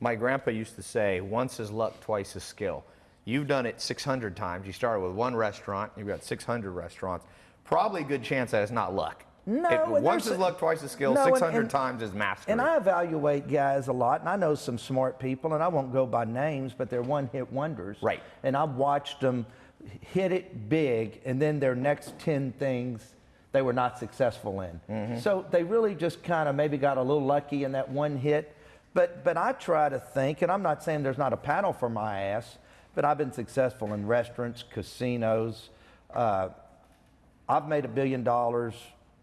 Speaker 2: My grandpa used to say, once is luck, twice is skill. You've done it 600 times. You started with one restaurant, you've got 600 restaurants. Probably a good chance that it's not luck.
Speaker 1: No,
Speaker 2: It- once is luck, twice is skill.
Speaker 1: No, and-
Speaker 2: 600
Speaker 1: and-
Speaker 2: times is mastery.
Speaker 1: And I evaluate guys a lot, and I know some smart people, and I won't go by names, but they're one-hit wonders.
Speaker 2: Right.
Speaker 1: And I've watched them hit it big, and then their next ten things they were not successful in.
Speaker 2: Mm-hmm.
Speaker 1: So they really just kind of maybe got a little lucky in that one hit. But, but I try to think, and I'm not saying there's not a paddle for my ass, but I've been successful in restaurants, casinos. Uh, I've made a billion dollars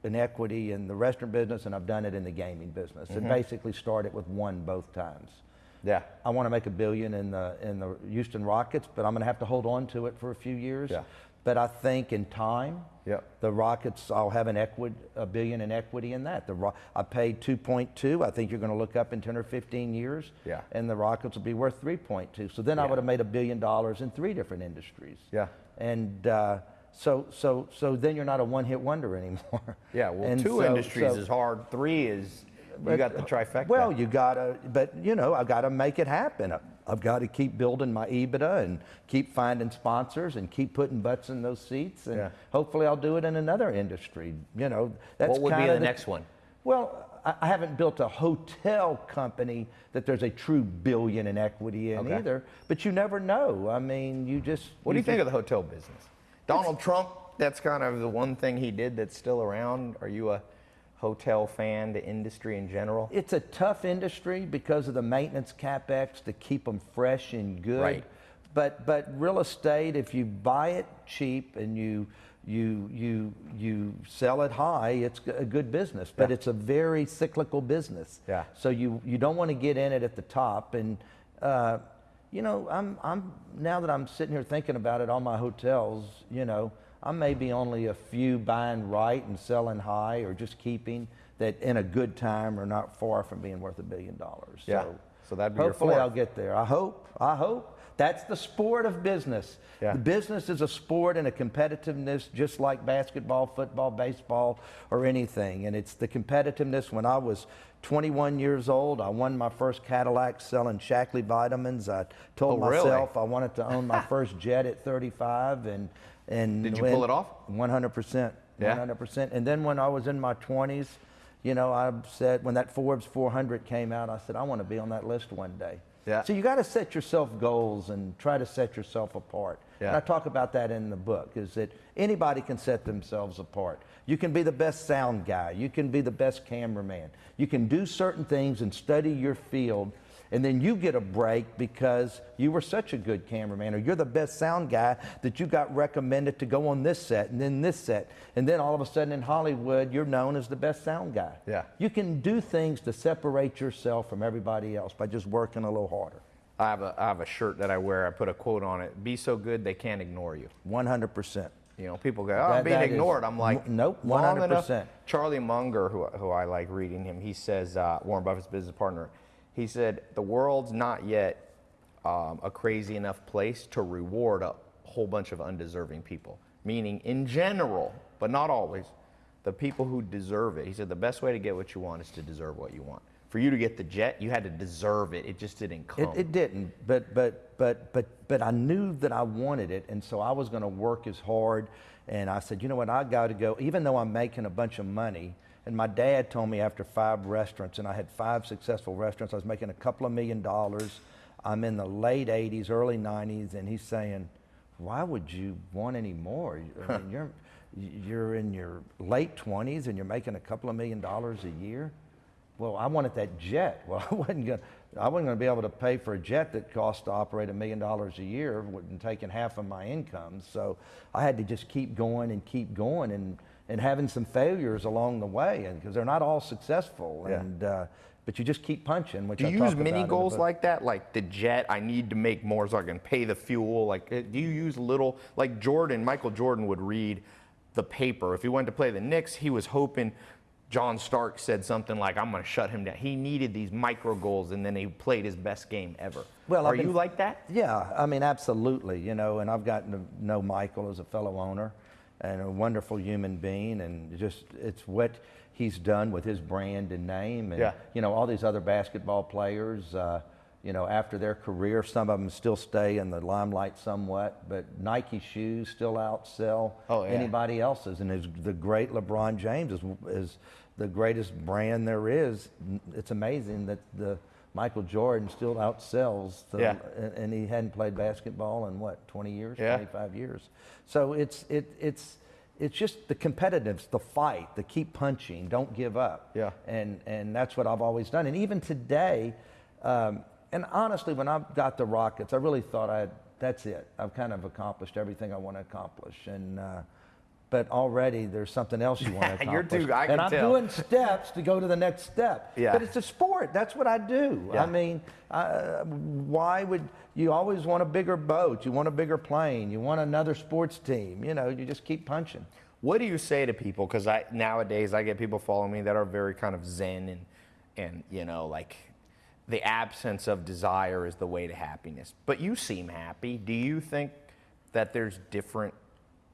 Speaker 1: in equity in the restaurant business, and I've done it in the gaming business, and basically started with one both times.
Speaker 2: Yeah.
Speaker 1: I want to make a billion in the in the Houston Rockets, but I'm going to have to hold on to it for a few years.
Speaker 2: Yeah.
Speaker 1: But I think in time,
Speaker 2: Yep.
Speaker 1: the Rockets, I'll have an equity, a billion in equity in that. The Ro- I paid 2.2. I think you're going to look up in 10 or 15 years,
Speaker 2: Yeah.
Speaker 1: and the Rockets will be worth 3.2. So then I would have made a billion dollars in three different industries.
Speaker 2: Yeah.
Speaker 1: And uh, so so so then you're not a one-hit wonder anymore.
Speaker 2: Yeah. Well,
Speaker 1: And
Speaker 2: two
Speaker 1: so-
Speaker 2: industries
Speaker 1: so-
Speaker 2: is hard. Three is you got the trifecta.
Speaker 1: Well, you gotta, but you know, I've gotta make it happen. I've got to keep building my EBITDA and keep finding sponsors and keep putting butts in those seats, and
Speaker 2: Yeah.
Speaker 1: hopefully I'll do it in another industry. You know, that's
Speaker 2: what would be
Speaker 1: kinda
Speaker 2: the next one?
Speaker 1: Well, I I haven't built a hotel company that there's a true billion in equity in
Speaker 2: Okay.
Speaker 1: either. But you never know. I mean, you just.
Speaker 2: What do you think of the hotel business? Donald Trump, that's kind of the one thing he did that's still around. Are you a hotel fan, the industry in general?
Speaker 1: It's a tough industry because of the maintenance capex to keep them fresh and good.
Speaker 2: Right.
Speaker 1: But but real estate, if you buy it cheap and you you you you sell it high, it's a good business. But
Speaker 2: Yeah.
Speaker 1: it's a very cyclical business.
Speaker 2: Yeah.
Speaker 1: So you you don't want to get in it at the top and. Uh, you know, I'm, I'm now that I'm sitting here thinking about it, all my hotels, you know, I may be only a few buying right and selling high or just keeping that in a good time are not far from being worth a billion dollars.
Speaker 2: Yeah.
Speaker 1: So,
Speaker 2: So that'd be
Speaker 1: hopefully. I'll get there. I hope. I hope. That's the sport of business.
Speaker 2: Yeah.
Speaker 1: The business is a sport and a competitiveness just like basketball, football, baseball, or anything. And it's the competitiveness. When I was 21 years old, I won my first Cadillac selling Shaklee vitamins. I told
Speaker 2: Oh, really?
Speaker 1: myself I wanted to own my first jet at 35 and and
Speaker 2: Did you pull it off?
Speaker 1: 100%.
Speaker 2: Yeah?
Speaker 1: 100%. And then when I was in my 20s, you know, I said when that Forbes 400 came out, I said I want to be on that list one day.
Speaker 2: Yeah.
Speaker 1: So you got to set yourself goals and try to set yourself apart. And I talk about that in the book is that anybody can set themselves apart. You can be the best sound guy, you can be the best cameraman. You can do certain things and study your field and then you get a break because you were such a good cameraman or you're the best sound guy that you got recommended to go on this set and then this set and then all of a sudden in Hollywood you're known as the best sound guy.
Speaker 2: Yeah.
Speaker 1: You can do things to separate yourself from everybody else by just working a little harder.
Speaker 2: I have a I have a shirt that I wear. I put a quote on it. Be so good they can't ignore you.
Speaker 1: 100%.
Speaker 2: You know, people go, "Oh, I'm being
Speaker 1: that is-
Speaker 2: ignored." I'm like,
Speaker 1: nope, 100%.
Speaker 2: Charlie Munger, who who I like reading him, he says uh, Warren Buffett's business partner. He said the world's not yet um, a crazy enough place to reward a whole bunch of undeserving people. Meaning, in general, but not always, the people who deserve it. He said the best way to get what you want is to deserve what you want. For you to get the jet, you had to deserve it. It just didn't come.
Speaker 1: It, it didn't, but but but but but I knew that I wanted it, and so I was going to work as hard. And I said, you know what, I got to go, even though I'm making a bunch of money. And my dad told me after five restaurants, and I had five successful restaurants, I was making a couple of million dollars. I'm in the late 80s, early 90s, and he's saying, why would you want any more? I mean, you're you're in your late 20s and you're making a couple of million dollars a year. Well, I wanted that jet. Well, I wasn't going. I wasn't going to be able to pay for a jet that cost to operate a million dollars a year, and taking half of my income. So I had to just keep going and keep going, and and having some failures along the way, and because they're not all successful.
Speaker 2: Yeah.
Speaker 1: And uh, but you just keep punching. Which
Speaker 2: Do
Speaker 1: I
Speaker 2: you
Speaker 1: talk
Speaker 2: use mini goals like that? Like the jet, I need to make more so I can pay the fuel. Like, uh, do you use little, like Jordan, Michael Jordan would read the paper. If he went to play the Knicks, he was hoping John Starks said something like, I'm going to shut him down. He needed these micro goals and then he played his best game ever.
Speaker 1: Well,
Speaker 2: Are
Speaker 1: been-
Speaker 2: you like that?
Speaker 1: Yeah, I mean, absolutely. You know, and I've gotten to know Michael as a fellow owner and a wonderful human being, and just it's what he's done with his brand and name, and
Speaker 2: Yeah.
Speaker 1: you know, all these other basketball players. Uh, you know, after their career, some of them still stay in the limelight somewhat, but Nike shoes still outsell
Speaker 2: Oh, yeah.
Speaker 1: anybody else's. And is the great LeBron James is, is the greatest brand there is. It's amazing that the Michael Jordan still outsells the,
Speaker 2: Yeah.
Speaker 1: and, he hadn't played basketball in what 20 years
Speaker 2: Yeah.
Speaker 1: 25 years so it's it it's it's just the competitiveness, the fight, the keep punching, don't give up.
Speaker 2: Yeah.
Speaker 1: And and that's what I've always done. And even today, um, and honestly, when I got the Rockets, I really thought I that's it. I've kind of accomplished everything I want to accomplish. And uh, but already there's something else you want to accomplish.
Speaker 2: You're too- I can
Speaker 1: and I'm
Speaker 2: tell.
Speaker 1: doing steps to go to the next step.
Speaker 2: Yeah.
Speaker 1: But it's a sport. That's what I do.
Speaker 2: Yeah.
Speaker 1: I mean, uh, why would you always want a bigger boat? You want a bigger plane. You want another sports team. You know, you just keep punching.
Speaker 2: What do you say to people? Because I nowadays I get people following me that are very kind of zen and and you know like the absence of desire is the way to happiness. But you seem happy. Do you think that there's different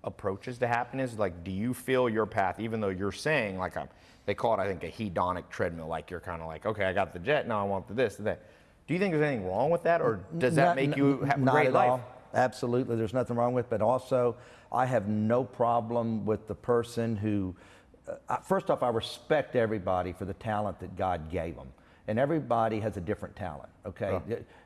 Speaker 2: approaches to happiness? Like, do you feel your path, even though you're saying like a they call it I think a hedonic treadmill, like you're kind of like okay I got the jet now I want the this and that. Do you think there's anything wrong with that, or does that
Speaker 1: Not-
Speaker 2: make you have a great
Speaker 1: at
Speaker 2: life?
Speaker 1: all. Absolutely, there's nothing wrong with. But also, I have no problem with the person who. Uh, first off, I respect everybody for the talent that God gave them, and everybody has a different talent. Okay,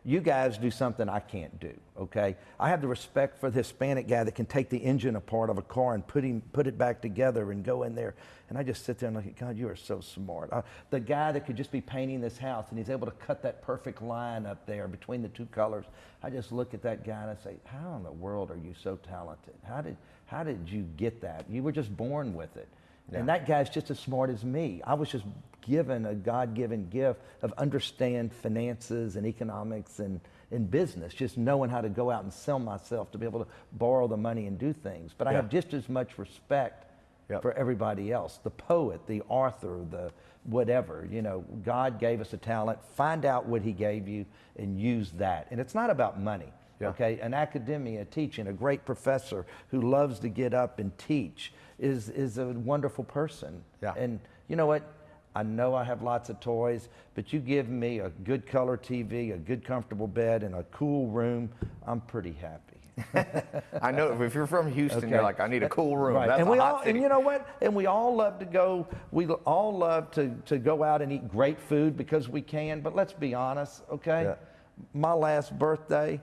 Speaker 1: you guys do something I can't do. Okay, I have the respect for the Hispanic guy that can take the engine apart of a car and put him put it back together and go in there. And I just sit there and look at God. You are so smart. Uh, the guy that could just be painting this house and he's able to cut that perfect line up there between the two colors. I just look at that guy and I say, How in the world are you so talented? How did how did you get that? You were just born with it. And that guy's just as smart as me. I was just given a God given gift of understand finances and economics and in business, just knowing how to go out and sell myself to be able to borrow the money and do things. But I
Speaker 2: Yeah.
Speaker 1: have just as much respect
Speaker 2: Yep.
Speaker 1: for everybody else the poet, the author, the whatever. You know, God gave us a talent. Find out what He gave you and use that. And it's not about money.
Speaker 2: Yeah.
Speaker 1: Okay, an academia teaching, a great professor who loves to get up and teach is is a wonderful person.
Speaker 2: Yeah.
Speaker 1: And you know what? I know I have lots of toys, but you give me a good color TV, a good comfortable bed, and a cool room, I'm pretty happy.
Speaker 2: I know if you're from Houston, you're like I need a cool room.
Speaker 1: Right.
Speaker 2: That's
Speaker 1: and we all,
Speaker 2: city.
Speaker 1: and you know what? And we all love to go. We all love to to go out and eat great food because we can. But let's be honest, okay?
Speaker 2: Yeah.
Speaker 1: My last birthday,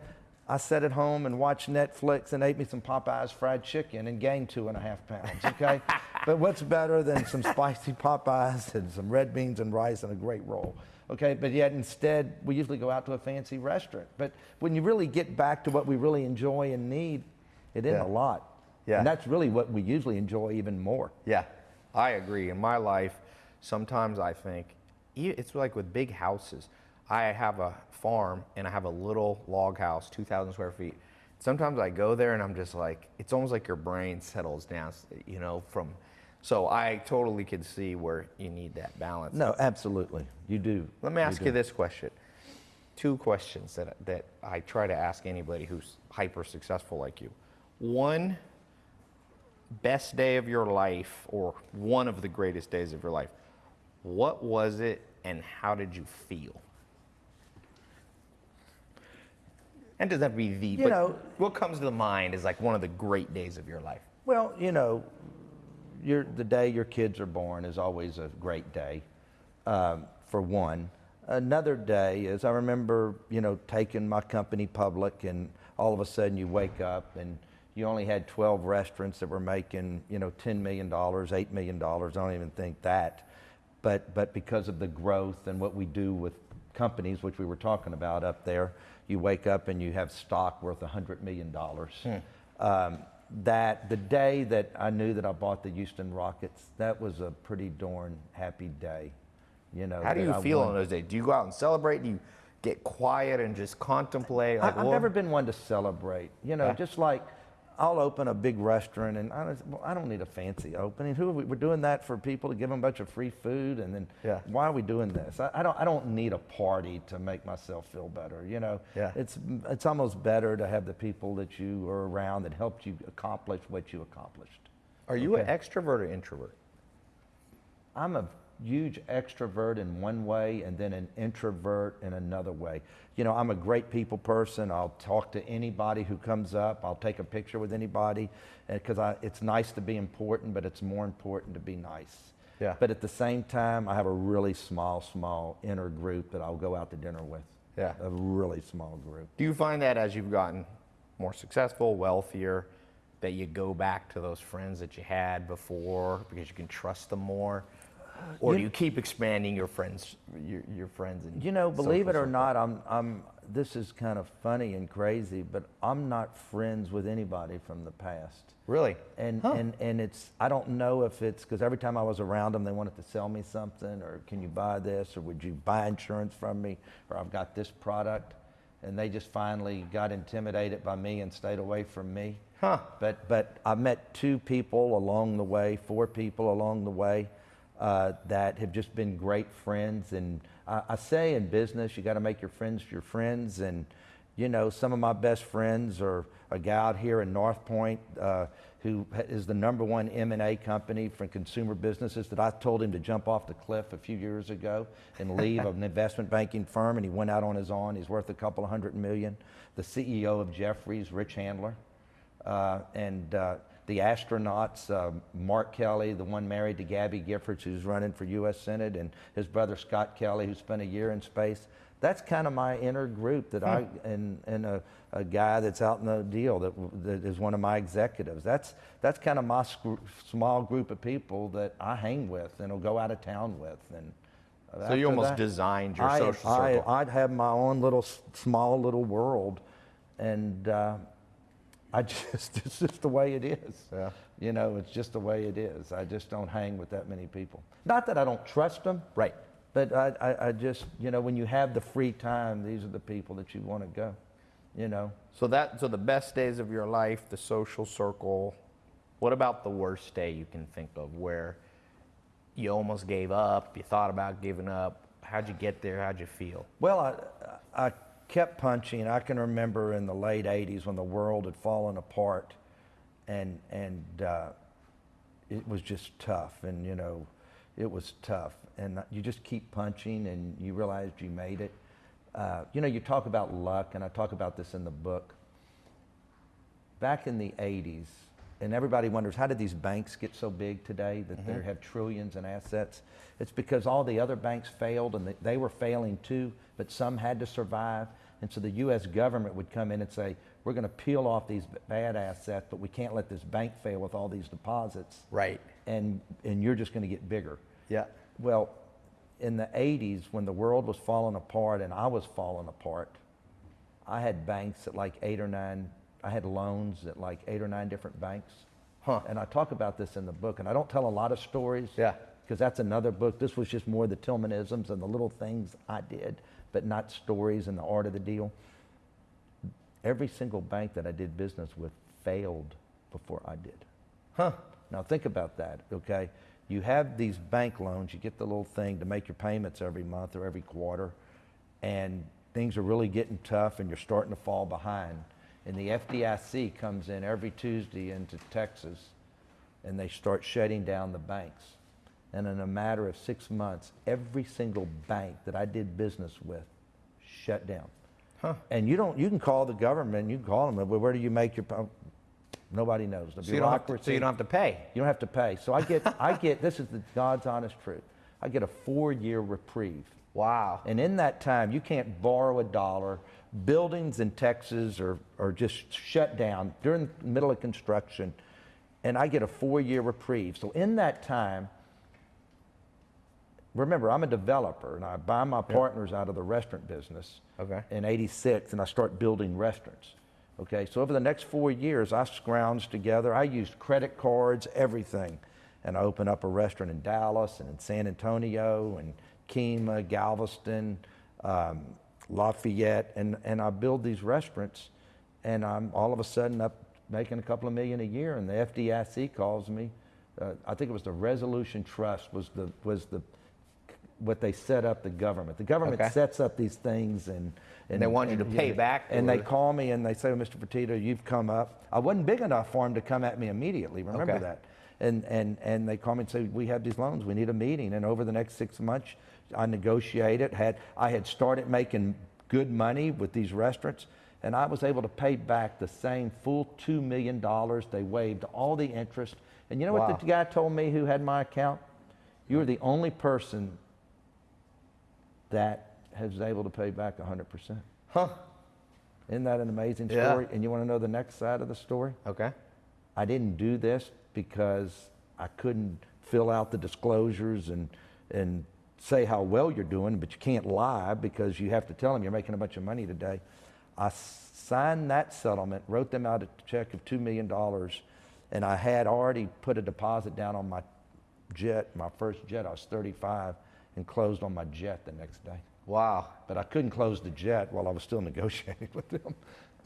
Speaker 1: I sat at home and watched Netflix and ate me some Popeyes fried chicken and gained two and a half pounds. Okay. but what's better than some spicy Popeyes and some red beans and rice and a great roll? Okay, but yet instead we usually go out to a fancy restaurant. But when you really get back to what we really enjoy and need, it isn't
Speaker 2: Yeah.
Speaker 1: a lot.
Speaker 2: Yeah.
Speaker 1: And that's really what we usually enjoy even more.
Speaker 2: Yeah, I agree. In my life, sometimes I think it's like with big houses. I have a farm and I have a little log house, 2,000 square feet. Sometimes I go there and I'm just like, it's almost like your brain settles down, you know, from. So I totally could see where you need that balance.
Speaker 1: No, absolutely. You do.
Speaker 2: Let me ask you
Speaker 1: do.
Speaker 2: this question. Two questions that, that I try to ask anybody who's hyper successful like you. One, best day of your life, or one of the greatest days of your life. What was it and how did you feel? And does that be the,
Speaker 1: You
Speaker 2: but
Speaker 1: know-
Speaker 2: what comes to the mind is like one of the great days of your life?
Speaker 1: Well, you know, your, the day your kids are born is always a great day, um, for one. Another day is I remember, you know, taking my company public, and all of a sudden you wake up and you only had 12 restaurants that were making, you know, $10 million, $8 million. I don't even think that. But, but because of the growth and what we do with companies, which we were talking about up there, you wake up and you have stock worth $100 million. Um, that the day that I knew that I bought the Houston Rockets, that was a pretty darn happy day. You know,
Speaker 2: How do you
Speaker 1: I
Speaker 2: feel
Speaker 1: won.
Speaker 2: on those days? Do you go out and celebrate? Do you get quiet and just contemplate?
Speaker 1: I,
Speaker 2: Like,
Speaker 1: I've
Speaker 2: well,
Speaker 1: never been one to celebrate. You know,
Speaker 2: Yeah.
Speaker 1: just like I'll open a big restaurant and I don't, well, I don't need a fancy opening. Who are we, we're doing that for people to give them a bunch of free food and then
Speaker 2: Yeah.
Speaker 1: why are we doing this? I, I don't I don't need a party to make myself feel better. You know,
Speaker 2: Yeah.
Speaker 1: it's it's almost better to have the people that you are around that helped you accomplish what you accomplished.
Speaker 2: Are you an extrovert or introvert?
Speaker 1: I'm a huge extrovert in one way and then an introvert in another way. You know, I'm a great people person. I'll talk to anybody who comes up. I'll take a picture with anybody eh, because it's nice to be important, but it's more important to be nice.
Speaker 2: Yeah.
Speaker 1: But at the same time, I have a really small, small inner group that I'll go out to dinner with.
Speaker 2: Yeah.
Speaker 1: A really small group.
Speaker 2: Do you find that as you've gotten more successful, wealthier, that you go back to those friends that you had before because you can trust them more? Or do you keep expanding your friends, your, your friends? And
Speaker 1: You know, believe it or
Speaker 2: circle?
Speaker 1: not, I'm, I'm, this is kind of funny and crazy, but I'm not friends with anybody from the past.
Speaker 2: Really?
Speaker 1: And, and, and it's, I don't know if it's because every time I was around them, they wanted to sell me something, or can you buy this, or would you buy insurance from me, or I've got this product. And they just finally got intimidated by me and stayed away from me.
Speaker 2: Huh.
Speaker 1: But, but I met two people along the way, four people along the way uh, that have just been great friends. And I, I say in business, you got to make your friends your friends. And, you know, some of my best friends are a guy out here in North Point uh, who is the number one M&A company for consumer businesses that I told him to jump off the cliff a few years ago and leave an investment banking firm. And he went out on his own. He's worth a couple of hundred million. The CEO of Jefferies, Rich Handler uh, and uh, the astronauts, uh, Mark Kelly, the one married to Gabby Giffords, who's running for U.S. Senate, and his brother Scott Kelly, who spent a year in space. That's kind of my inner group that I and and a, a guy that's out in the deal that that is one of my executives. That's that's kind of my small group of people that I hang with and will go out of town with. And
Speaker 2: So you almost
Speaker 1: that-
Speaker 2: designed your
Speaker 1: I-
Speaker 2: social
Speaker 1: I,
Speaker 2: circle.
Speaker 1: I'd have my own little small little world, and uh, I just it's just the way it is.
Speaker 2: Yeah.
Speaker 1: You know, it's just the way it is. I just don't hang with that many people. Not that I don't trust them,
Speaker 2: Right.
Speaker 1: but I, I, I just you know when you have the free time, these are the people that you want to go. You know.
Speaker 2: So that so the best days of your life, the social circle. What about the worst day you can think of where you almost gave up, you thought about giving up? How'd you get there? How'd you feel?
Speaker 1: Well, I, I kept punching. I can remember in the late 80s when the world had fallen apart and, and uh, it was just tough. And, you know, it was tough. And you just keep punching and you realized you made it. Uh, you know, you talk about luck, and I talk about this in the book. Back in the 80s, and everybody wonders how did these banks get so big today that they mm-hmm. have trillions in assets? It's because all the other banks failed and they, they were failing too, but some had to survive. And so the U.S. government would come in and say, we're going to peel off these bad assets, but we can't let this bank fail with all these deposits.
Speaker 2: Right.
Speaker 1: And, and you're just going to get bigger.
Speaker 2: Yeah.
Speaker 1: Well, in the 80s, when the world was falling apart and I was falling apart, I had banks at like eight or nine, I had loans at like eight or nine different banks.
Speaker 2: Huh.
Speaker 1: And I talk about this in the book, and I don't tell a lot of stories.
Speaker 2: Yeah.
Speaker 1: Because that's another book. This was just more the Tilmanisms and the little things I did, but not stories and the art of the deal. Every single bank that I did business with failed before I did.
Speaker 2: Huh.
Speaker 1: Now think about that, okay? You have these bank loans, you get the little thing to make your payments every month or every quarter, and things are really getting tough and you're starting to fall behind. And the FDIC comes in every Tuesday into Texas and they start shutting down the banks. And in a matter of six months, every single bank that I did business with shut down.
Speaker 2: Huh.
Speaker 1: And you don't, you can call the government, you can call them, well, where do you make your, um, nobody knows. The
Speaker 2: So you, don't to, so you don't have to pay.
Speaker 1: you don't have to pay. So I get, I get, this is the God's honest truth. I get a four-year reprieve.
Speaker 2: Wow.
Speaker 1: And in that time, you can't borrow a dollar. Buildings in Texas are, are just shut down during the middle of construction. And I get a four-year reprieve. So in that time, remember, I'm a developer and I buy my partners out of the restaurant business
Speaker 2: Okay.
Speaker 1: in 86 and I start building restaurants. Okay, so over the next four years, I scrounged together. I used credit cards, everything. And I opened up a restaurant in Dallas and in San Antonio and Kemah, Galveston, um, Lafayette. And, and I build these restaurants and I'm all of a sudden up making a couple of million a year. And the FDIC calls me. Uh, I think it was the Resolution Trust was the, was the, what they set up the government. The government
Speaker 2: Okay.
Speaker 1: sets up these things and, and
Speaker 2: they want you to pay back
Speaker 1: And they call me and they say, well, Mr. Fertitta, you've come up. I wasn't big enough for them to come at me immediately. Remember
Speaker 2: Okay.
Speaker 1: that. And, and, and they call me and say, we have these loans. We need a meeting. And over the next six months, I negotiated. Had, I had started making good money with these restaurants. And I was able to pay back the same full $2 million. They waived all the interest. And you know
Speaker 2: Wow.
Speaker 1: what the guy told me who had my account? You are the only person that has able to pay back 100%.
Speaker 2: Huh.
Speaker 1: Isn't that an amazing story? Yeah. And you want to know the next side of the story?
Speaker 2: Okay.
Speaker 1: I didn't do this because I couldn't fill out the disclosures and, and say how well you're doing, but you can't lie because you have to tell them you're making a bunch of money today. I signed that settlement, wrote them out a check of $2 million, and I had already put a deposit down on my jet, my first jet. I was 35 and closed on my jet the next day.
Speaker 2: Wow.
Speaker 1: But I couldn't close the jet while I was still negotiating with them.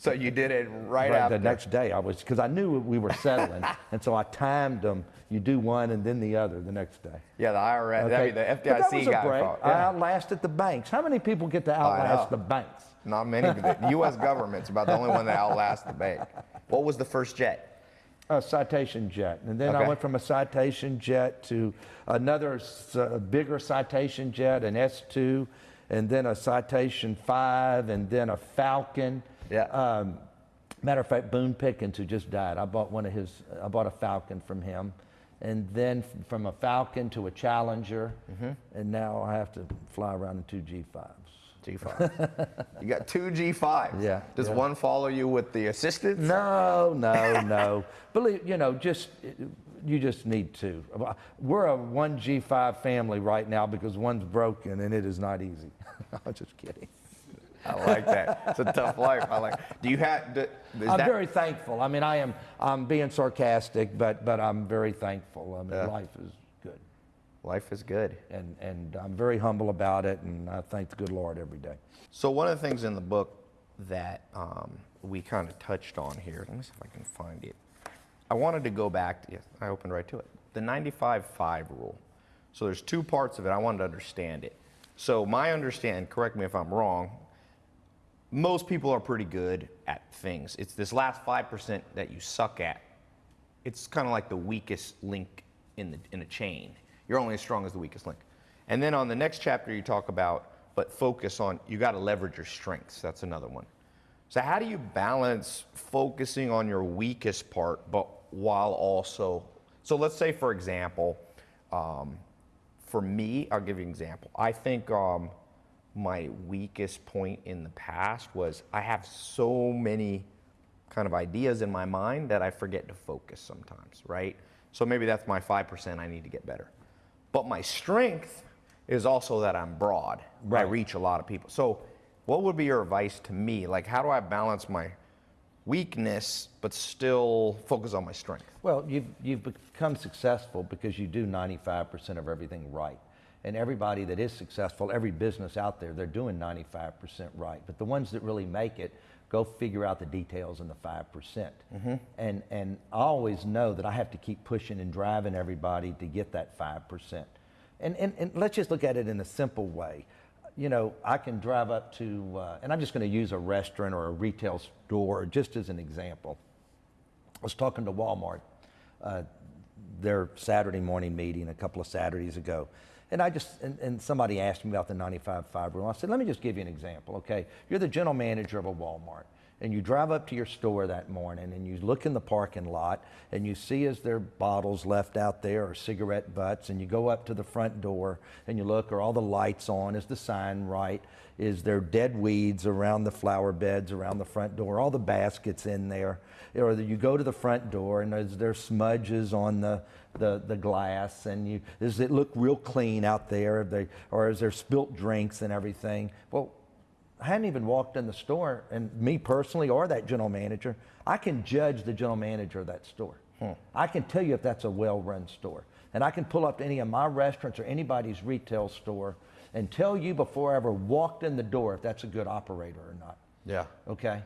Speaker 2: So you did it right,
Speaker 1: Right,
Speaker 2: after.
Speaker 1: the next day I was because I knew we were settling, and so I timed them. You do one and then the other the next day.
Speaker 2: Yeah, the IRS, mean, the
Speaker 1: But that
Speaker 2: FDIC
Speaker 1: was a
Speaker 2: got
Speaker 1: break.
Speaker 2: involved.
Speaker 1: I outlasted the banks. How many people get to outlast the banks?
Speaker 2: Not many. The U.S. government's about the only one that outlasts the bank. What was the first jet?
Speaker 1: A citation jet, and then I went from a citation jet to another bigger citation jet, an S2, and then a citation five, and then a Falcon.
Speaker 2: Yeah.
Speaker 1: Um, matter of fact, Boone Pickens, who just died, I bought one of his. I bought a Falcon from him, and then from a Falcon to a Challenger,
Speaker 2: Mm-hmm.
Speaker 1: and now I have to fly around in two G5s.
Speaker 2: G5. you got two G5s.
Speaker 1: Yeah,
Speaker 2: Does
Speaker 1: yeah.
Speaker 2: one follow you with the assistance?
Speaker 1: No, no, no. Believe you know, just you just need to. We're a one G5 family right now because one's broken and it is not easy. I'm just kidding.
Speaker 2: I like that. It's a tough life. I like. Do you have? Do,
Speaker 1: I'm
Speaker 2: that,
Speaker 1: very thankful. I mean, I am. I'm being sarcastic, but but I'm very thankful. I mean,
Speaker 2: Yeah.
Speaker 1: life is good,
Speaker 2: Life is good.
Speaker 1: and and I'm very humble about it, and I thank the good Lord every day.
Speaker 2: So one of the things in the book that um, we kind of touched on here. Let me see if I can find it. I wanted to go back. To, yes, I opened right to it. The 95-5 rule. So there's two parts of it. I wanted to understand it. So my understand. Correct me if I'm wrong. Most people are pretty good at things. It's this last five percent that you suck at. It's kind of like the weakest link in the in a chain. You're only as strong as the weakest link. And then on the next chapter, you talk about, but focus on you got to leverage your strengths. That's another one. So how do you balance focusing on your weakest part, but while also? So let's say, for example, um, for me, I'll give you an example. I think um, my weakest point in the past was I have so many kind of ideas in my mind that I forget to focus sometimes, right? So maybe that's my 5% I need to get better. But my strength is also that I'm broad. I reach a lot of people. So what would be your advice to me? Like how do I balance my weakness but still focus on my strength?
Speaker 1: Well, you've, you've become successful because you do 95% of everything right. And everybody that is successful, every business out there, they're doing 95% right. But the ones that really make it, go figure out the details in the 5%. percent And, and I always know that I have to keep pushing and driving everybody to get that 5%. And, and, and let's just look at it in a simple way. You know, I can drive up to, uh, and I'm just going to use a restaurant or a retail store just as an example. I was talking to Walmart, uh, their Saturday morning meeting a couple of Saturdays ago. And I just, and, and somebody asked me about the 95-5 rule. I said, let me just give you an example, okay? You're the general manager of a Walmart, and you drive up to your store that morning and you look in the parking lot and you see is there bottles left out there or cigarette butts, and you go up to the front door and you look, are all the lights on? Is the sign right? Is there dead weeds around the flower beds around the front door? All the baskets in there? Or you go to the front door and is there smudges on the, the, the glass? And you, does it look real clean out there? They, or is there spilt drinks and everything? Well, I hadn't even walked in the store, and me personally, or that general manager, I can judge the general manager of that store. Hmm. I can tell you if that's a well run store. And I can pull up to any of my restaurants or anybody's retail store and tell you before I ever walked in the door if that's a good operator or not.
Speaker 2: Yeah.
Speaker 1: Okay?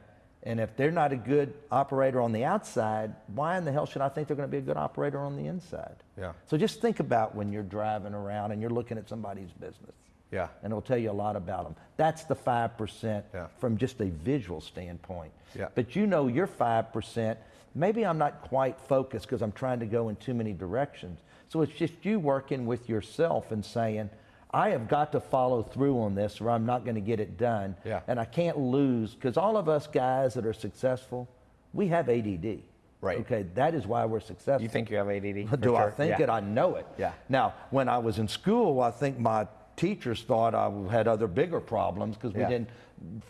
Speaker 1: And if they're not a good operator on the outside, why in the hell should I think they're going to be a good operator on the inside?
Speaker 2: Yeah.
Speaker 1: So just think about when you're driving around and you're looking at somebody's business.
Speaker 2: Yeah.
Speaker 1: And it'll tell you a lot about them. That's the 5%
Speaker 2: Yeah.
Speaker 1: from just a visual standpoint.
Speaker 2: Yeah.
Speaker 1: But you know your 5%, maybe I'm not quite focused because I'm trying to go in too many directions. So it's just you working with yourself and saying, I have got to follow through on this or I'm not going to get it done.
Speaker 2: Yeah.
Speaker 1: And I can't lose because all of us guys that are successful, we have ADD.
Speaker 2: Right.
Speaker 1: Okay, that is why we're successful.
Speaker 2: You think you have ADD?
Speaker 1: Do I think
Speaker 2: Yeah.
Speaker 1: it? I know it.
Speaker 2: Yeah.
Speaker 1: Now, when I was in school, I think my teachers thought I had other bigger problems because we
Speaker 2: Yeah.
Speaker 1: didn't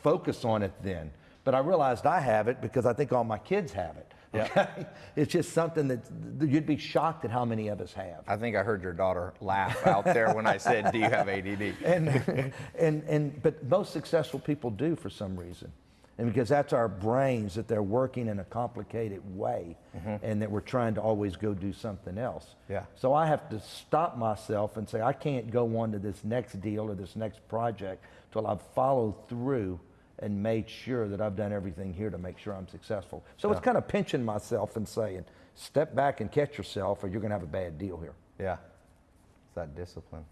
Speaker 1: focus on it then. But I realized I have it because I think all my kids have it. Okay? It's just something that you'd be shocked at how many of us have.
Speaker 2: I think I heard your daughter laugh out there when I said, "Do you have ADD?"
Speaker 1: and, and, and, but most successful people do for some reason. And because that's our brains, that they're working in a complicated way mm-hmm. and that we're trying to always go do something else.
Speaker 2: Yeah.
Speaker 1: So I have to stop myself and say, I can't go on to this next deal or this next project till I've followed through and made sure that I've done everything here to make sure I'm successful. So it's kind of pinching myself and saying, step back and catch yourself or you're going to have a bad deal here.
Speaker 2: Yeah. It's that discipline.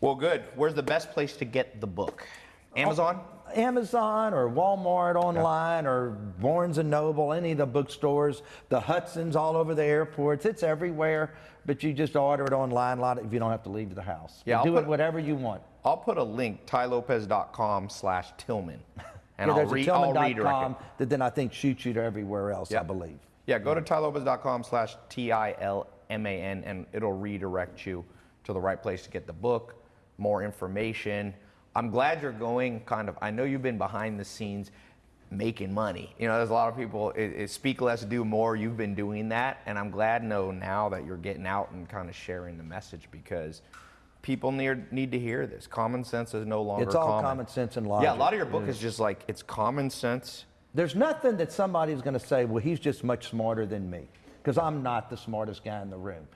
Speaker 2: Well, good. Where's the best place to get the book? Oh. Amazon?
Speaker 1: Amazon or Walmart online or Barnes and Noble, any of the bookstores, the Hudson's all over the airports. It's everywhere, but you just order it online a lot if you don't have to leave the house.
Speaker 2: Yeah,
Speaker 1: do it whatever you want.
Speaker 2: I'll put a link, tylopez.com slash Tilman. And
Speaker 1: Yeah,
Speaker 2: I'll, re-
Speaker 1: a
Speaker 2: I'll redirect
Speaker 1: that then I think shoots you to everywhere else,
Speaker 2: Yeah.
Speaker 1: I believe.
Speaker 2: Yeah, go to tylopez.com slash T-I-L-M-A-N and it'll redirect you to the right place to get the book, more information. I'm glad you're going kind of, I know you've been behind the scenes making money. You know, there's a lot of people, it, it speak less, do more. You've been doing that. And I'm glad to know now that you're getting out and kind of sharing the message because people need, need to hear this. Common sense is no longer
Speaker 1: It's all
Speaker 2: common.
Speaker 1: common sense and logic.
Speaker 2: Yeah, a lot of your book is just like, it's common sense.
Speaker 1: There's nothing that somebody's going to say, well, he's just much smarter than me, because I'm not the smartest guy in the room.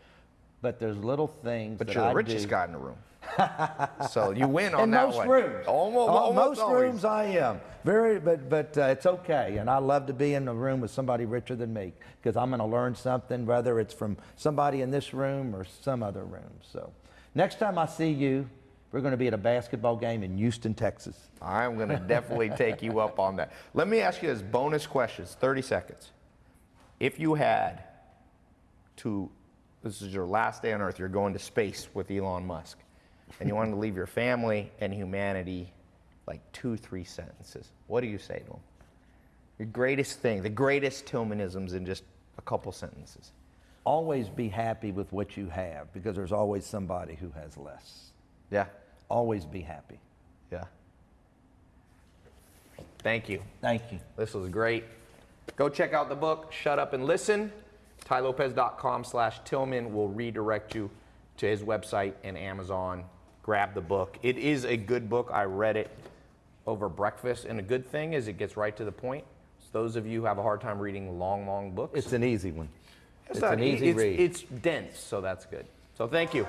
Speaker 1: But there's little things
Speaker 2: But
Speaker 1: that
Speaker 2: you're the
Speaker 1: I
Speaker 2: richest
Speaker 1: do.
Speaker 2: guy in the room. so you win on
Speaker 1: in
Speaker 2: that
Speaker 1: most
Speaker 2: one.
Speaker 1: rooms.
Speaker 2: Almost,
Speaker 1: Oh,
Speaker 2: almost
Speaker 1: most
Speaker 2: always.
Speaker 1: rooms I am. Very, but but uh, it's okay, and I love to be in a room with somebody richer than me because I'm going to learn something, whether it's from somebody in this room or some other room. So, next time I see you, we're going to be at a basketball game in Houston, Texas.
Speaker 2: I'm going to definitely take you up on that. Let me ask you this bonus questions, 30 seconds. If you had to, this is your last day on Earth, you're going to space with Elon Musk, and you wanted to leave your family and humanity like two, three sentences, what do you say to them? Your greatest thing, the greatest Tilmanisms in just a couple sentences.
Speaker 1: Always be happy with what you have because there's always somebody who has less.
Speaker 2: Yeah,
Speaker 1: Always be happy.
Speaker 2: yeah. Thank you.
Speaker 1: Thank you.
Speaker 2: This was great. Go check out the book, Shut Up and Listen. tylopez.com slash Tilman will redirect you to his website and Amazon. Grab the book. It is a good book. I read it over breakfast. And a good thing is it gets right to the point. So those of you who have a hard time reading long, long books,
Speaker 1: It's an easy one. It's,
Speaker 2: not-
Speaker 1: an easy
Speaker 2: it's,
Speaker 1: read.
Speaker 2: It's dense, so that's good. So thank you.